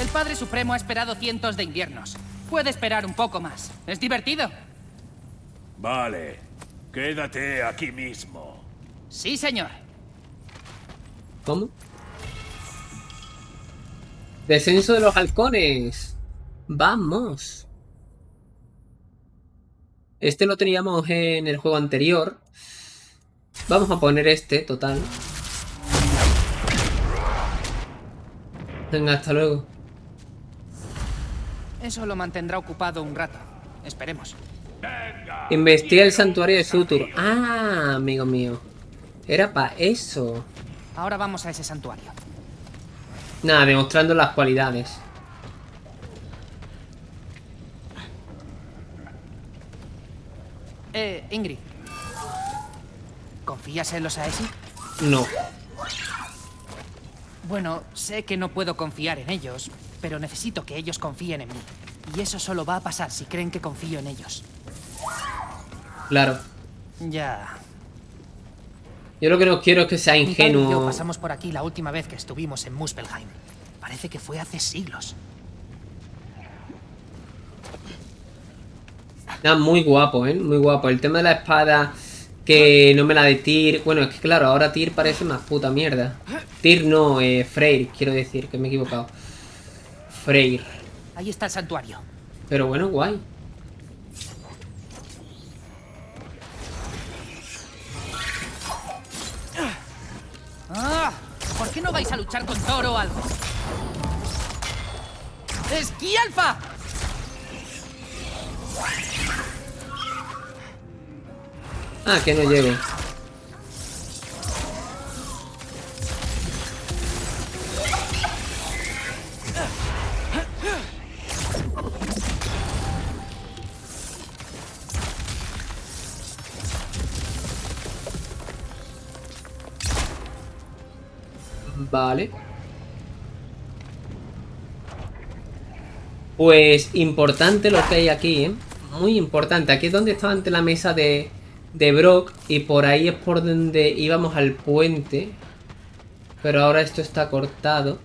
El Padre Supremo ha esperado cientos de inviernos. Puede esperar un poco más. ¿Es divertido? Vale. Quédate aquí mismo. Sí, señor. ¿Cómo? Descenso de los halcones. Vamos. Este lo teníamos en el juego anterior. Vamos a poner este, total. Venga, hasta luego. Eso lo mantendrá ocupado un rato. Esperemos. Investiga el santuario de Sutur. Ah, amigo mío. Era para eso. Ahora vamos a ese santuario. Nada, demostrando las cualidades. Eh, Ingrid. ¿Confías en los Aesi? No. Bueno, sé que no puedo confiar en ellos, pero necesito que ellos confíen en mí. Y eso solo va a pasar si creen que confío en ellos. Claro. Ya. Yo lo que no quiero es que sea yo ingenuo. pasamos por aquí la última vez que estuvimos en Muspelheim. Parece que fue hace siglos. Nada, muy guapo, ¿eh? Muy guapo. El tema de la espada que no me la de Tyr. Bueno, es que claro, ahora Tyr parece una puta mierda. Tyr no, eh, Freyr, quiero decir, que me he equivocado. Freyr. Ahí está el santuario. Pero bueno, guay. ¿Por qué no vais a luchar con Thor o algo? ¡Esquí alfa! Ah, que no llego. Vale. Pues importante lo que hay aquí, ¿eh? Muy importante. Aquí es donde estaba ante la mesa de, de Brock. Y por ahí es por donde íbamos al puente. Pero ahora esto está cortado.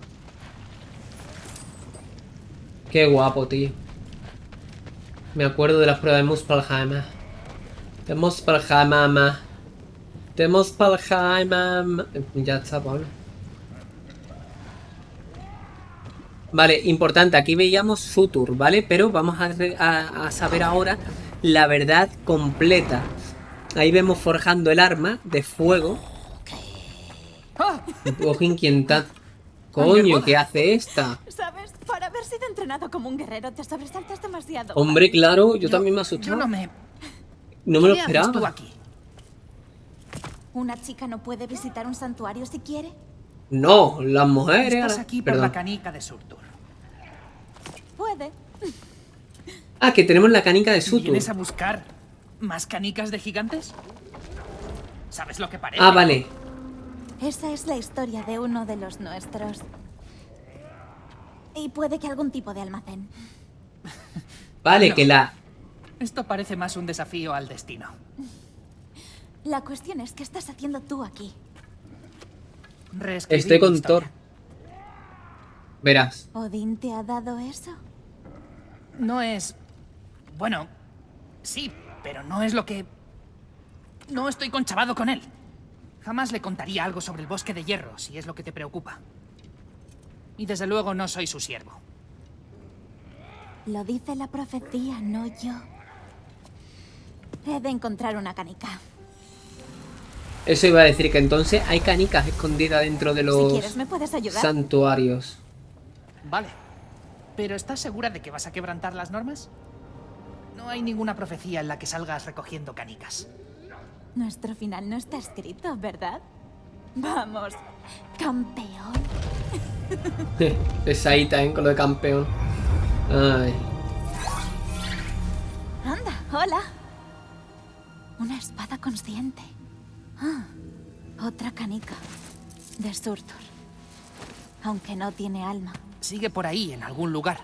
Qué guapo, tío. Me acuerdo de la prueba de Muspelheim. De Muspelheim. De Muspelheim. Ya está, Pablo. Vale, importante, aquí veíamos Sutur, ¿vale? Pero vamos a, a- a saber ahora la verdad completa. Ahí vemos forjando el arma de fuego. Poco inquietante. Coño, ¿qué hace esta? ¿Sabes? Por haber sido entrenado como un guerrero, te sobresaltas demasiado. Hombre, claro, yo también me asusté. Yo no me... No me lo ¿Qué haces tú esperaba. aquí? ¿Una chica no puede visitar un santuario si quiere? No, las mujeres. Estás aquí por Perdón. la canica de Surtur. Puede. Ah, que tenemos la canica de Sutur. ¿Vienes a buscar más canicas de gigantes? ¿Sabes lo que parece? Ah, vale. Esa es la historia de uno de los nuestros. Y puede que algún tipo de almacén. Vale, No. que la. Esto parece más un desafío al destino. La cuestión es, ¿qué estás haciendo tú aquí? Estoy con. Thor. Verás. ¿Odín te ha dado eso? No es... Bueno, sí, pero no es lo que... No estoy conchavado con él. Jamás le contaría algo sobre el bosque de hierro, si es lo que te preocupa. Y desde luego no soy su siervo. Lo dice la profecía, no yo. He de encontrar una canica. Eso iba a decir que entonces hay canicas escondidas dentro de Si los quieres, ¿me puedes ayudar? santuarios. Vale. ¿Pero estás segura de que vas a quebrantar las normas? No hay ninguna profecía en la que salgas recogiendo canicas. Nuestro final no está escrito, ¿verdad? Vamos, campeón. es ahí también con lo de campeón. Ay. Anda, hola. Una espada consciente. Ah, otra canica. De Surtur. Aunque no tiene alma. Sigue por ahí, en algún lugar.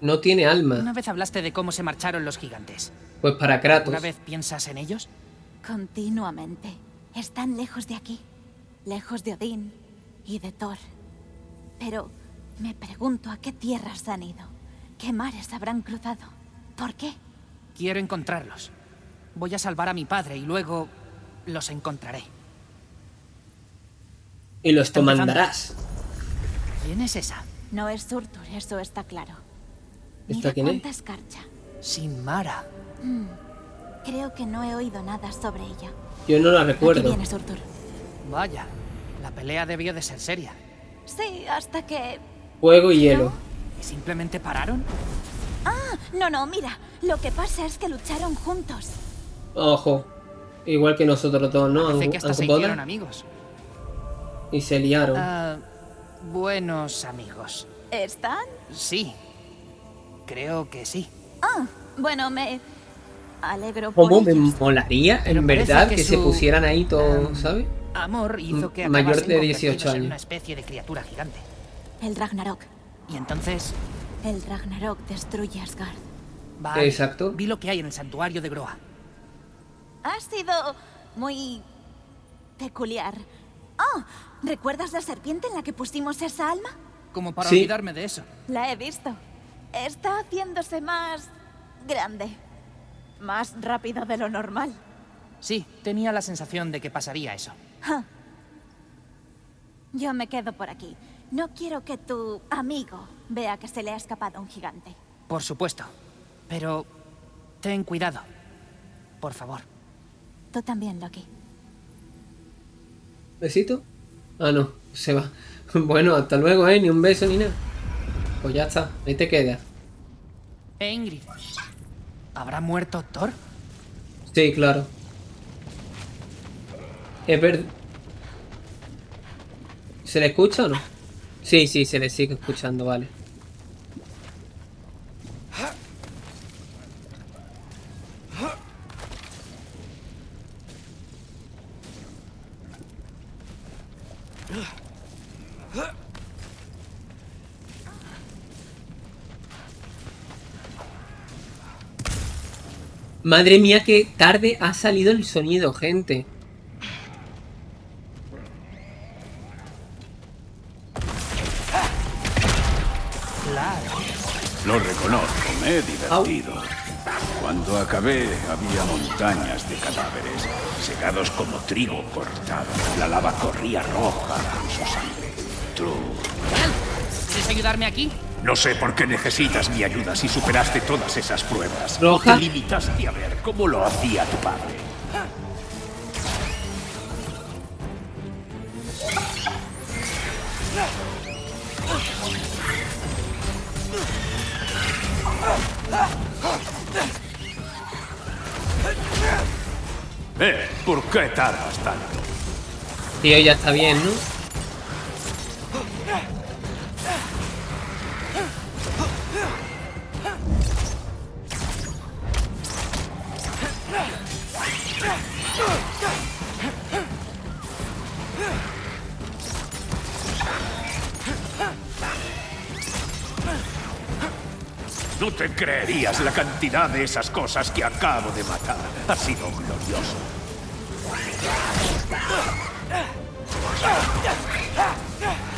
No tiene alma. Una vez hablaste de cómo se marcharon los gigantes. Pues para Kratos. ¿Una vez piensas en ellos? Continuamente. Están lejos de aquí. Lejos de Odín y de Thor. Pero me pregunto a qué tierras han ido. ¿Qué mares habrán cruzado? ¿Por qué? Quiero encontrarlos. Voy a salvar a mi padre y luego los encontraré. Y los comandarás. ¿Quién es esa? No es Surtur, eso está claro. ¿Esta Mira quién es? cuánta escarcha. Sin Mara. Mm, Creo que no he oído nada sobre ella. Yo no la Aquí recuerdo. viene Surtur. Vaya, la pelea debió de ser seria. Sí, hasta que... Fuego y hielo. ¿Y simplemente pararon? Ah, no, no, mira. Lo que pasa es que lucharon juntos. Ojo. Igual que nosotros todos, ¿no? Parece que hasta se hicieron amigos. Y se liaron. Ah, buenos amigos. ¿Están? Sí. Creo que sí. Ah, bueno, me alegro por ¿Cómo me ellos. molaría, en verdad, que que, se su, pusieran ahí todos, em, ¿sabes? Amor hizo que mayor de 18 convertidos en años. una especie de criatura gigante. El Ragnarok. Y entonces, El Ragnarok destruye Asgard. vale, Exacto. vi lo que hay en el santuario de Groa. Ha sido muy peculiar. Oh, ¿recuerdas la serpiente en la que pusimos esa alma? Como para Sí. olvidarme de eso. La he visto. Está haciéndose más grande. Más rápido de lo normal. Sí, tenía la sensación de que pasaría eso. Yo me quedo por aquí. No quiero que tu amigo vea que se le ha escapado un gigante. Por supuesto. Pero ten cuidado. Por favor. Tú también, Loki. ¿Besito? Ah, no, se va. Bueno, hasta luego, ¿eh? Ni un beso ni nada. Pues ya está, ahí te quedas. Ingrid. ¿Habrá muerto Thor? Sí, claro. Es verdad. ¿Se le escucha o no? Sí, sí, se le sigue escuchando, vale. Madre mía, qué tarde ha salido el sonido, gente. Lo reconozco, me he divertido. Cuando acabé había montañas de cadáveres, secados como trigo cortado. La lava corría roja en su sangre. ¿Quieres ayudarme aquí? No sé por qué necesitas mi ayuda si superaste todas esas pruebas. Roja. Te limitaste a ver cómo lo hacía tu padre. Eh, ¿por qué tardas tanto? Tío, ya está bien. No cantidad de esas cosas que acabo de matar. Ha sido glorioso.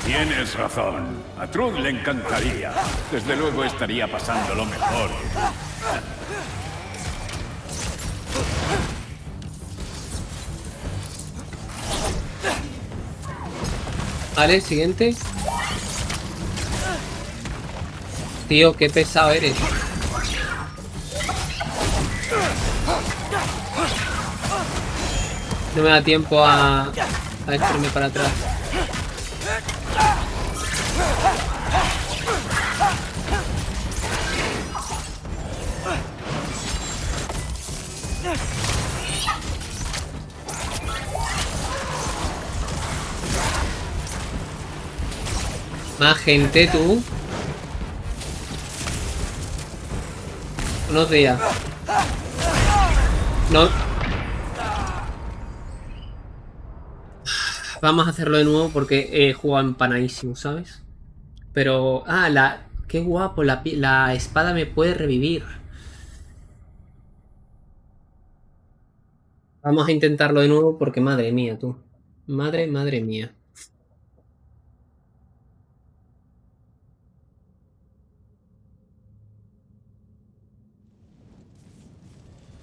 Tienes razón. A Trud le encantaría. Desde luego estaría pasándolo mejor. Vale, siguiente. Tío, qué pesado eres. No me da tiempo a, a echarme para atrás. Más gente, tú. Buenos días. No. Vamos a hacerlo de nuevo porque he jugado empanadísimo, ¿sabes? Pero... Ah, la... Qué guapo, la, la espada me puede revivir. Vamos a intentarlo de nuevo porque madre mía, tú. Madre, madre mía.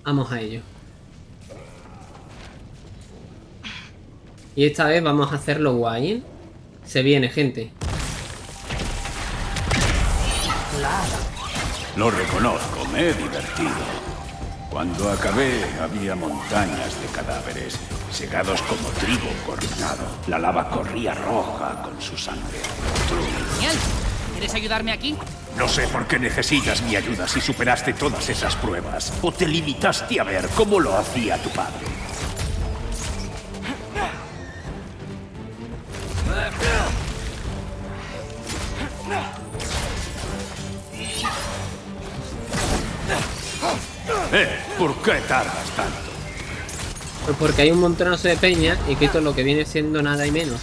Vamos a ello. Y esta vez vamos a hacerlo guay. ¿eh? Se viene, gente. Lo reconozco, me he divertido. Cuando acabé había montañas de cadáveres, secados como trigo cortado. La lava corría roja con su sangre. Genial. ¿Quieres ayudarme aquí? No sé por qué necesitas mi ayuda si superaste todas esas pruebas. ¿O te limitaste a ver cómo lo hacía tu padre? Eh, ¿por qué tardas tanto? Pues porque hay un montonazo de peña y es lo que viene siendo nada y menos.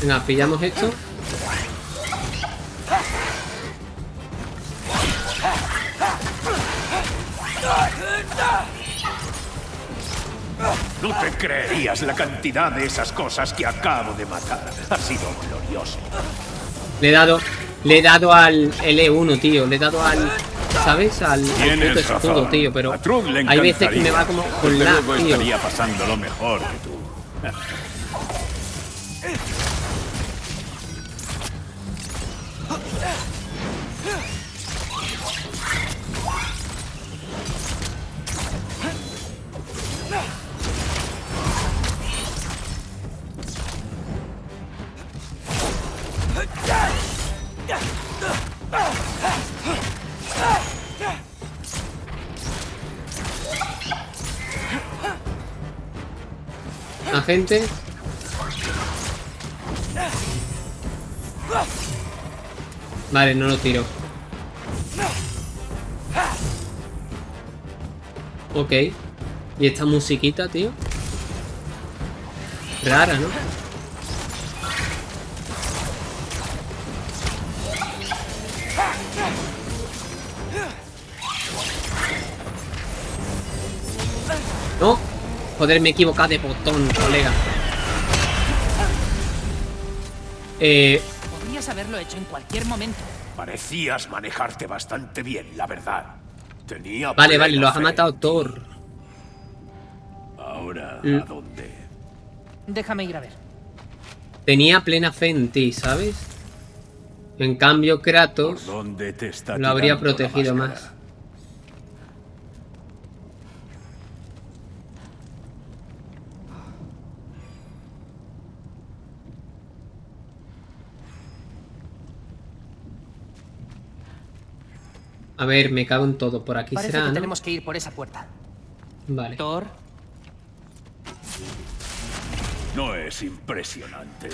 Venga, pillamos esto. Creerías la cantidad de esas cosas que acabo de matar. Ha sido glorioso. Le he dado. Le he dado al L1, tío. Le he dado al. ¿Sabes? Al, al puto escudo, razón. tío. Pero hay veces que me va como con la, tío. estaría pasando lo mejor que tú. Agente. Vale, no lo tiro. Ok. ¿Y esta musiquita, tío? Rara. No. Joder, me he equivocado de botón, colega. Eh, Podrías haberlo hecho en cualquier momento. Parecías manejarte bastante bien, la verdad. Tenía vale, vale, los ha matado Thor. Ahora, Mm. ¿a dónde? Déjame ir a ver. Tenía plena fe en ti, ¿sabes? En cambio, Kratos ¿Por dónde te está lo habría protegido más. A ver, me cago en todo. Por aquí Parece será, que ¿no? tenemos que ir por esa puerta. Vale. Thor, No es impresionante.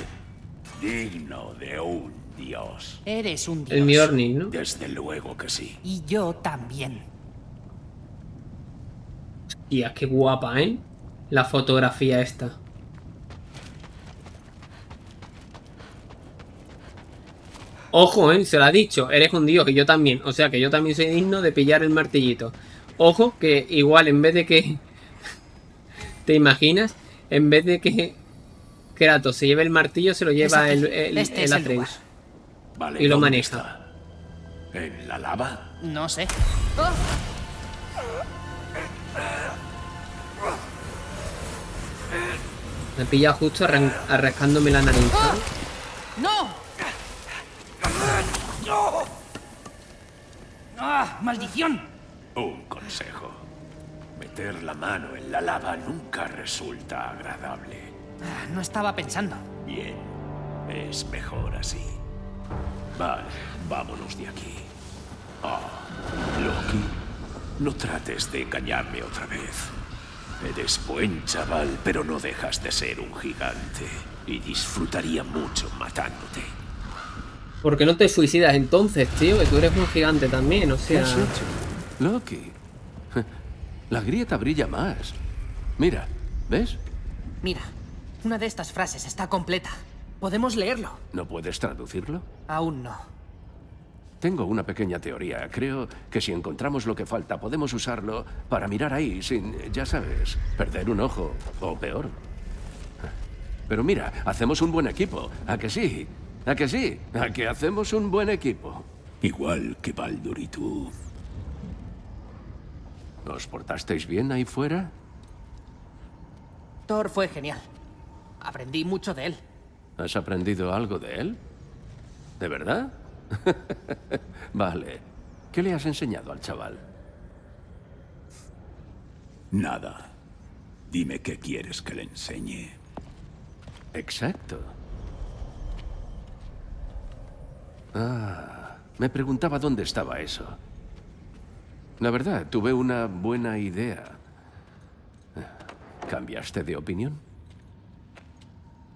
Digno de un dios. eres un dios. El Mjolnir, ¿no? Desde luego que sí. Y yo también. Tía, qué guapa, ¿eh? La fotografía esta. Ojo, ¿eh? Se lo ha dicho. Eres un dios, que yo también. O sea, que yo también soy digno de pillar el martillito. Ojo, que igual en vez de que... ¿Te imaginas? En vez de que Kratos se lleve el martillo, se lo lleva el, el, Este el es el Atreus. lugar. Vale, Y lo ¿dónde maneja. está? ¿En la lava? No sé. Me pilla justo arran- arrascándome la nariz. ¿sabes? ¡No! ¡Ah! ¡Maldición! Un consejo. Meter la mano en la lava nunca resulta agradable. Ah, No estaba pensando. Bien, es mejor así. Vale, vámonos de aquí. Ah, Loki, no trates de engañarme otra vez. Eres buen chaval, pero no dejas de ser un gigante. Y disfrutaría mucho matándote. ¿Por qué no te suicidas entonces, tío? Que tú eres un gigante también, o ¿Qué sea... has hecho? Loki. La grieta brilla más. Mira, ¿ves? Mira, una de estas frases está completa. ¿Podemos leerlo? ¿No puedes traducirlo? Aún no. Tengo una pequeña teoría. Creo que si encontramos lo que falta, podemos usarlo para mirar ahí sin, ya sabes, perder un ojo o peor. Pero mira, hacemos un buen equipo. ¿A que sí? ¿A que sí? ¿A que hacemos un buen equipo? Igual que Baldur y tú. ¿Os portasteis bien ahí fuera? Thor fue genial. Aprendí mucho de él. ¿Has aprendido algo de él? ¿De verdad? vale. ¿Qué le has enseñado al chaval? Nada. Dime qué quieres que le enseñe. Exacto. Ah, me preguntaba dónde estaba eso. La verdad, tuve una buena idea. ¿Cambiaste de opinión?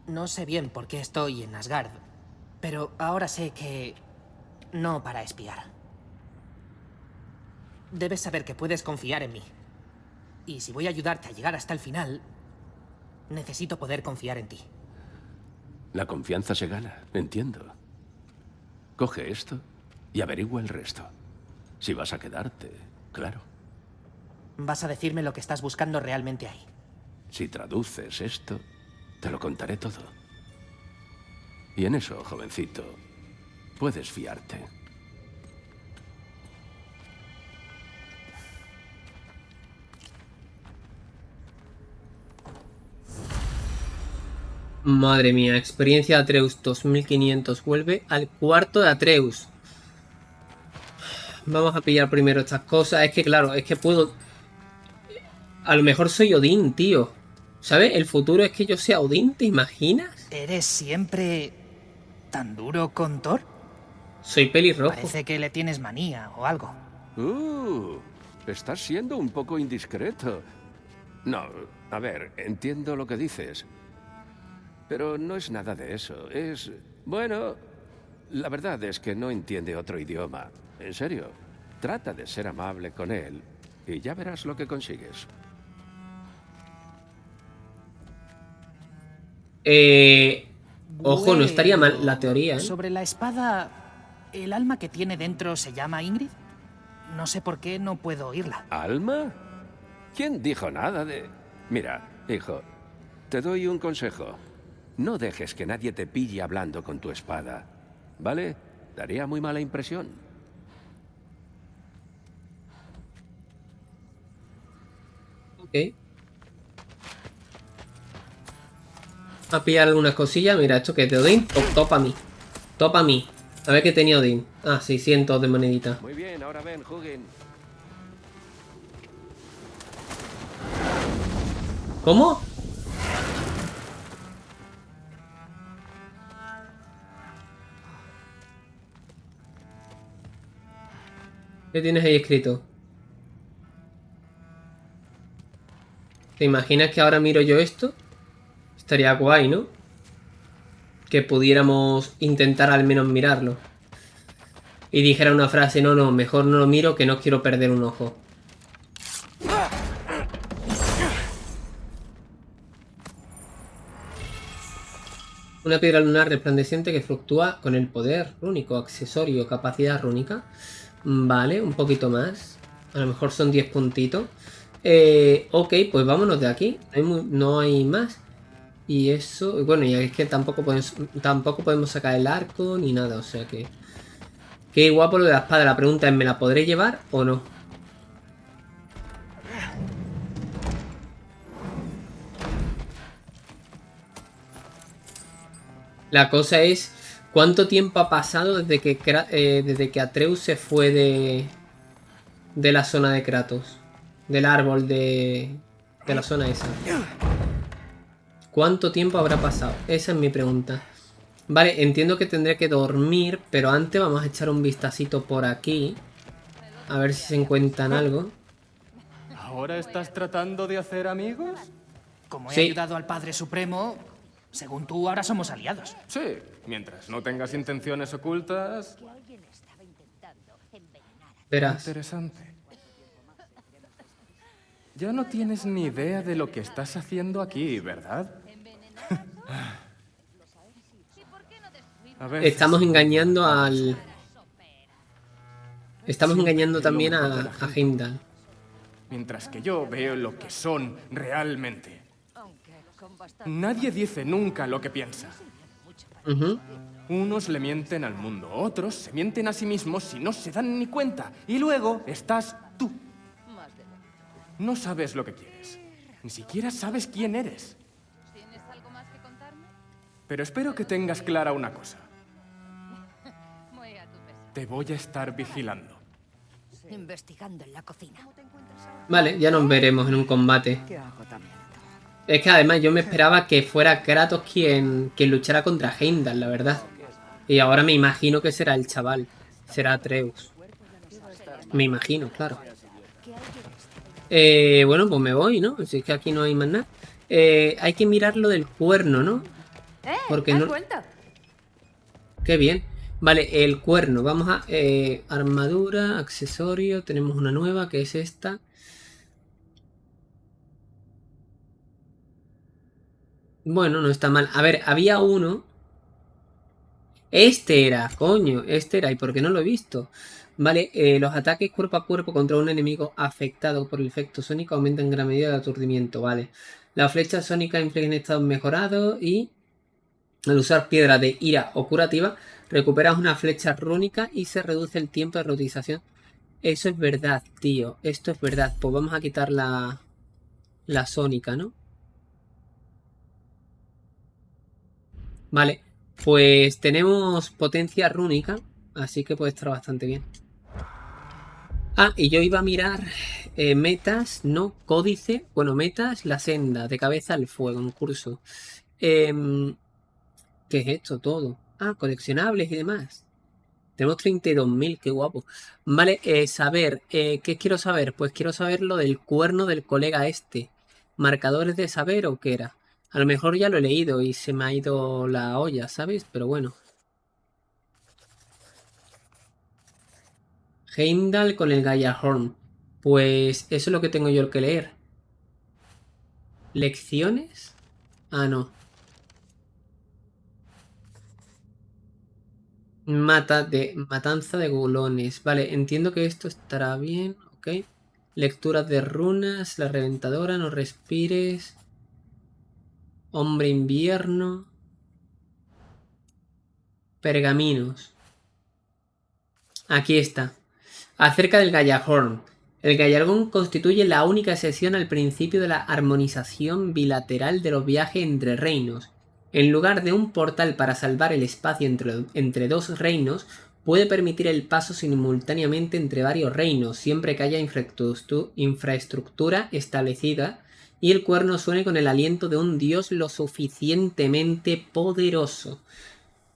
No sé bien por qué estoy en Asgard, pero ahora sé que... no para espiar. Debes saber que puedes confiar en mí. Y si voy a ayudarte a llegar hasta el final, necesito poder confiar en ti. La confianza se gana, entiendo. Coge esto y averigua el resto. Si vas a quedarte, claro. Vas a decirme lo que estás buscando realmente ahí. Si traduces esto, te lo contaré todo. Y en eso, jovencito, puedes fiarte. Madre mía, experiencia de Atreus 2500. Vuelve al cuarto de Atreus. Vamos a pillar primero estas cosas. Es que claro, es que puedo... A lo mejor soy Odín, tío. ¿Sabes? El futuro es que yo sea Odín, ¿te imaginas? ¿Eres siempre tan duro con Thor? Soy pelirrojo. Parece que le tienes manía o algo. Uh, estás siendo un poco indiscreto. No, a ver, entiendo lo que dices. Pero no es nada de eso. Es... Bueno, la verdad es que no entiende otro idioma. En serio, trata de ser amable con él y ya verás lo que consigues. Eh... Ojo, no estaría mal la teoría, ¿eh? Sobre la espada, ¿el alma que tiene dentro se llama Ingrid? No sé por qué no puedo oírla. ¿Alma? ¿Quién dijo nada de...? Mira, hijo, te doy un consejo. No dejes que nadie te pille hablando con tu espada. ¿Vale? Daría muy mala impresión. Ok. A pillar algunas cosillas. Mira, esto que es de Odín. Top, topa a mí. Topa a mí. A ver qué tenía Odín. Ah, 600 de monedita. Muy bien, ahora ven, Hugin. ¿Cómo? ¿Qué tienes ahí escrito? ¿Te imaginas que ahora miro yo esto? Estaría guay, ¿no? Que pudiéramos intentar al menos mirarlo. Y dijera una frase, no, no, mejor no lo miro que no quiero perder un ojo. Una piedra lunar resplandeciente que fluctúa con el poder rúnico, accesorio, capacidad rúnica. Vale, un poquito más. A lo mejor son 10 puntitos. Eh, ok, pues vámonos de aquí. No hay, más. Y eso, bueno, y es que tampoco tampoco podemos sacar el arco ni nada, o sea que... Qué guapo lo de la espada. La pregunta es, ¿me la podré llevar o no? La cosa es, ¿cuánto tiempo ha pasado desde que, eh, desde que Atreus se fue de, de la zona de Kratos? Del árbol de, de la zona esa. ¿Cuánto tiempo habrá pasado? Esa es mi pregunta. Vale, entiendo que tendré que dormir, pero antes vamos a echar un vistacito por aquí. A ver si se encuentran algo. ¿Ahora estás tratando de hacer amigos? Como he ayudado al Padre Supremo, según tú, ahora somos aliados. Sí, mientras no tengas intenciones ocultas... Verás. Interesante. Ya no tienes ni idea de lo que estás haciendo aquí, ¿verdad? Estamos engañando al... Estamos engañando también a, a Heimdall. Mientras que yo veo lo que son realmente. Nadie dice nunca lo que piensa. Unos le mienten al mundo, otros se mienten a sí mismos y no se dan ni cuenta. Y luego estás tú. No sabes lo que quieres. Ni siquiera sabes quién eres. Pero espero que tengas clara una cosa. Te voy a estar vigilando. Investigando en la cocina. Vale, ya nos veremos en un combate. Es que además yo me esperaba que fuera Kratos quien, quien luchara contra Heimdall, la verdad. Y ahora me imagino que será el chaval. Será Atreus. Me imagino, claro. Eh, bueno, pues me voy, ¿no? Si es que aquí no hay más nada. Eh, hay que mirar lo del cuerno, ¿no? Eh, Porque no... Qué bien. Vale, el cuerno. Vamos a... Eh, armadura, accesorio. Tenemos una nueva que es esta. Bueno, no está mal. A ver, había uno. Este era, coño. Este era. ¿Y por qué no lo he visto? Vale, eh, los ataques cuerpo a cuerpo contra un enemigo afectado por el efecto sónico aumentan en gran medida el aturdimiento, vale. La flecha sónica infligen estados mejorados y al usar piedra de ira o curativa recuperas una flecha rúnica y se reduce el tiempo de reutilización. Eso es verdad, tío. Esto es verdad. Pues vamos a quitar la, la sónica, ¿no? Vale, pues tenemos potencia rúnica, así que puede estar bastante bien. Ah, y yo iba a mirar eh, metas, no códice. Bueno, metas, la senda, de cabeza al fuego, un curso. Em, ¿Qué es esto todo? Ah, coleccionables y demás. Tenemos 32.000, qué guapo. Vale, eh, saber, eh, ¿qué quiero saber? Pues quiero saber lo del cuerno del colega este. ¿Marcadores de saber o qué era? A lo mejor ya lo he leído y se me ha ido la olla, ¿sabes? Pero bueno. Heimdall con el Gaia Horn. Pues eso es lo que tengo yo que leer. ¿Lecciones? Ah, no. Mata de, matanza de gulones. Vale, entiendo que esto estará bien. Ok. Lecturas de runas. La reventadora. No respires. Hombre invierno. Pergaminos. Aquí está. Acerca del Gallahorn. El Gallargón constituye la única sesión al principio de la armonización bilateral de los viajes entre reinos. En lugar de un portal para salvar el espacio entre, entre dos reinos, puede permitir el paso simultáneamente entre varios reinos, siempre que haya infraestructura establecida y el cuerno suene con el aliento de un dios lo suficientemente poderoso.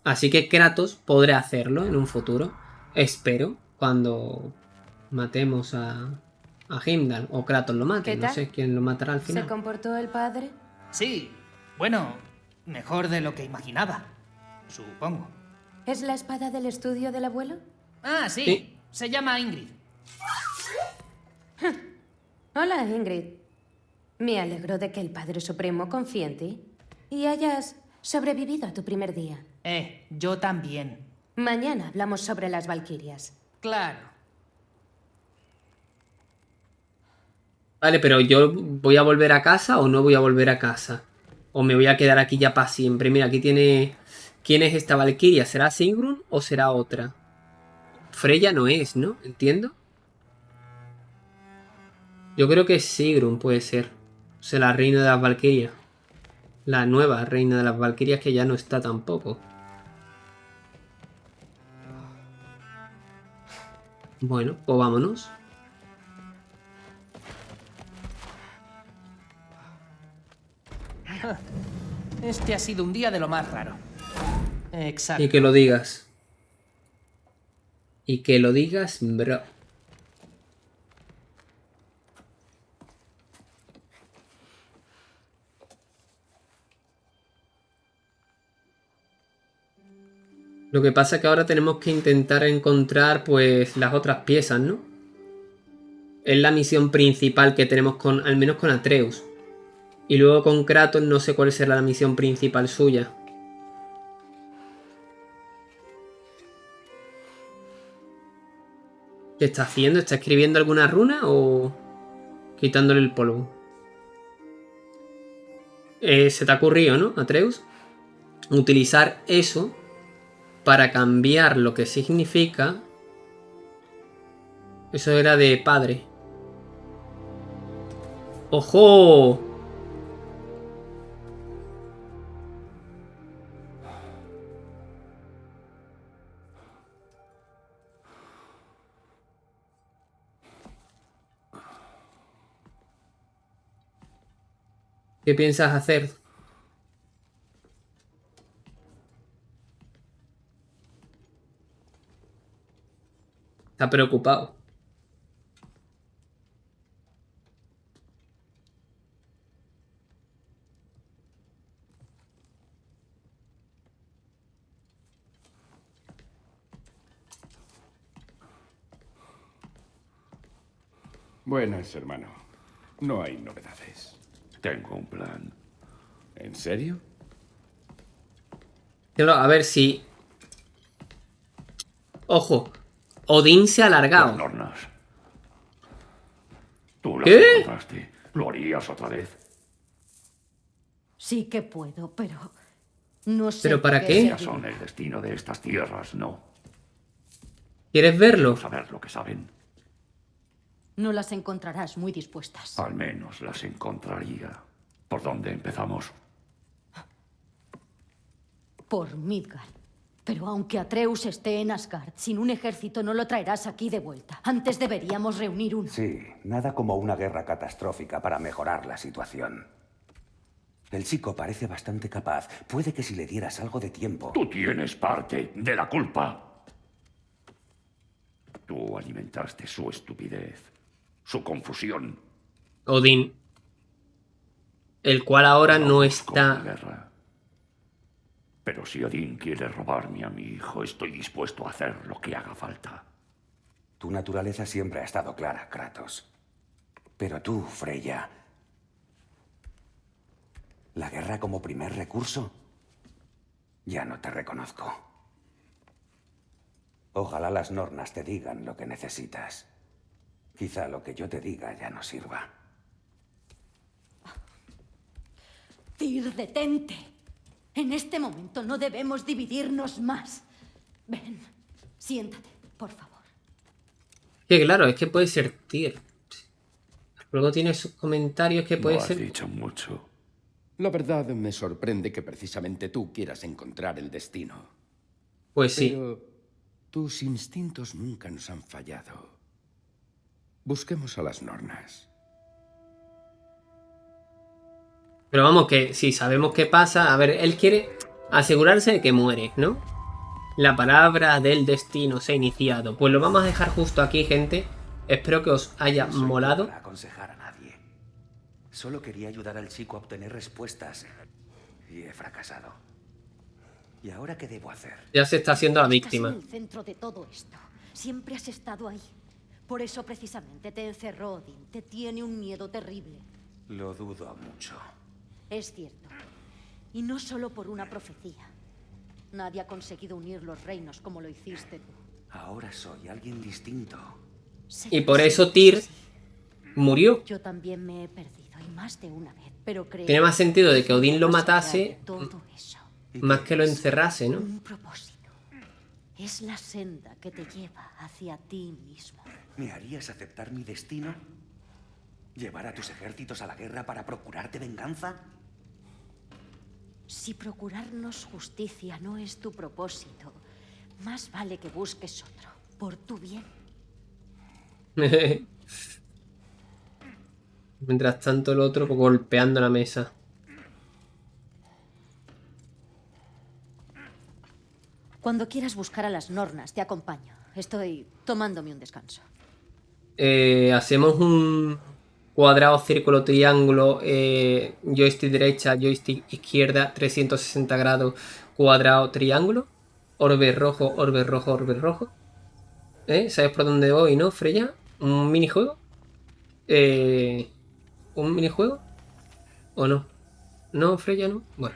Así que Kratos podrá hacerlo en un futuro. Espero cuando matemos a, a Heimdall o Kratos lo mate. No sé quién lo matará al final. ¿Se comportó el padre? Sí, bueno, mejor de lo que imaginaba, supongo. ¿Es la espada del estudio del abuelo? Ah, sí. Se llama Ingrid. Hola, Ingrid. Me alegro de que el Padre Supremo confíe en ti y hayas sobrevivido a tu primer día. Eh, yo también. Mañana hablamos sobre las Valquirias. Claro. Vale, pero yo voy a volver a casa o no voy a volver a casa. O me voy a quedar aquí ya para siempre. Mira, aquí tiene... ¿Quién es esta Valquiria? ¿Será Sigrun o será otra? Freya no es, ¿no? ¿Entiendo? Yo creo que Sigrun puede ser. O sea, la reina de las Valquirias. La nueva reina de las Valquirias que ya no está tampoco. Bueno, pues vámonos. Este ha sido un día de lo más raro. Exacto. Y que lo digas. Y que lo digas, bro. Lo que pasa es que ahora tenemos que intentar encontrar pues las otras piezas, ¿no? Es la misión principal que tenemos con, al menos con Atreus. Y luego con Kratos no sé cuál será la misión principal suya. ¿Qué está haciendo? ¿Está escribiendo alguna runa o quitándole el polvo? Eh, se te ha ocurrido, ¿no, Atreus? Utilizar eso para cambiar lo que significa... Eso era de padre. ¡Ojo! ¿Qué piensas hacer? Está preocupado. Buenas, hermano. No hay novedades. Tengo un plan. ¿En serio? A ver si... Ojo. Odín se ha alargado. Tú las ¿Qué? encontraste. ¿Lo harías otra vez? Sí que puedo, pero no sé. ¿Pero para qué? Ya son el destino de estas tierras, ¿no? ¿Quieres verlo? Saber lo que saben. No las encontrarás muy dispuestas. Al menos las encontraría. ¿Por dónde empezamos? Por Midgard. Pero aunque Atreus esté en Asgard, sin un ejército no lo traerás aquí de vuelta. Antes deberíamos reunir uno. Sí, nada como una guerra catastrófica para mejorar la situación. El chico parece bastante capaz. Puede que si le dieras algo de tiempo... Tú tienes parte de la culpa. Tú alimentaste su estupidez, su confusión. Odín. El cual ahora no Con la está... Pero si Odín quiere robarme a mi hijo, estoy dispuesto a hacer lo que haga falta. Tu naturaleza siempre ha estado clara, Kratos. Pero tú, Freya... ¿La guerra como primer recurso? Ya no te reconozco. Ojalá las nornas te digan lo que necesitas. Quizá lo que yo te diga ya no sirva. Tyr, detente. En este momento no debemos dividirnos más. Ven, siéntate, por favor. Que claro, es que puede ser Tyr. Luego tiene sus comentarios que puede no has ser... dicho mucho. La verdad me sorprende que precisamente tú quieras encontrar el destino. Pues sí. Pero tus instintos nunca nos han fallado. Busquemos a las nornas. Pero vamos, que si sabemos qué pasa... A ver, él quiere asegurarse de que muere, ¿no? La palabra del destino se ha iniciado. Pues lo vamos a dejar justo aquí, gente. Espero que os haya No molado. para aconsejar a nadie. Solo quería ayudar al chico a obtener respuestas. Y he fracasado. ¿Y ahora qué debo hacer? Ya se está haciendo la Estás víctima. en el centro de todo esto. Siempre has estado ahí. Por eso precisamente te encerró Odín. Te tiene un miedo terrible. Lo dudo mucho. Es cierto. Y no solo por una profecía. Nadie ha conseguido unir los reinos como lo hiciste tú. Ahora soy alguien distinto. Y por eso Tyr sí. murió. Yo también me he perdido, y más de una vez. Pero creo Tiene más sentido de que Odín lo matase de todo eso. más que lo encerrase, ¿no? Un propósito. Es la senda que te lleva hacia ti mismo. ¿Me harías aceptar mi destino? ¿Llevar a tus ejércitos a la guerra para procurarte venganza? Si procurarnos justicia no es tu propósito, más vale que busques otro, por tu bien. Mientras tanto el otro golpeando la mesa. Cuando quieras buscar a las Nornas, te acompaño. Estoy tomándome un descanso. Eh, hacemos un cuadrado, círculo, triángulo, eh, joystick derecha, joystick izquierda, 360 grados, cuadrado, triángulo. Orbe rojo, orbe rojo, orbe rojo. ¿Eh? ¿Sabes por dónde voy, no, Freya? ¿Un minijuego? Eh, ¿Un minijuego? ¿O no? ¿No, Freya, no? Bueno,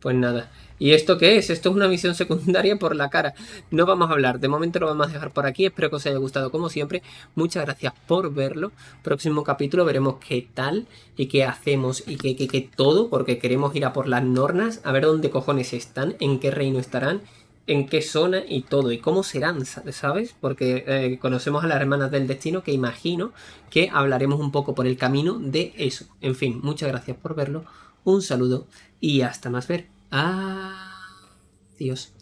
pues nada. ¿Y esto qué es? Esto es una misión secundaria por la cara. No vamos a hablar. De momento lo vamos a dejar por aquí. Espero que os haya gustado como siempre. Muchas gracias por verlo. Próximo capítulo veremos qué tal y qué hacemos y qué, qué, qué todo. Porque queremos ir a por las nornas. A ver dónde cojones están. En qué reino estarán. En qué zona y todo. Y cómo serán, ¿sabes? Porque eh, conocemos a las hermanas del destino. Que imagino que hablaremos un poco por el camino de eso. En fin, muchas gracias por verlo. Un saludo y hasta más ver. Adiós.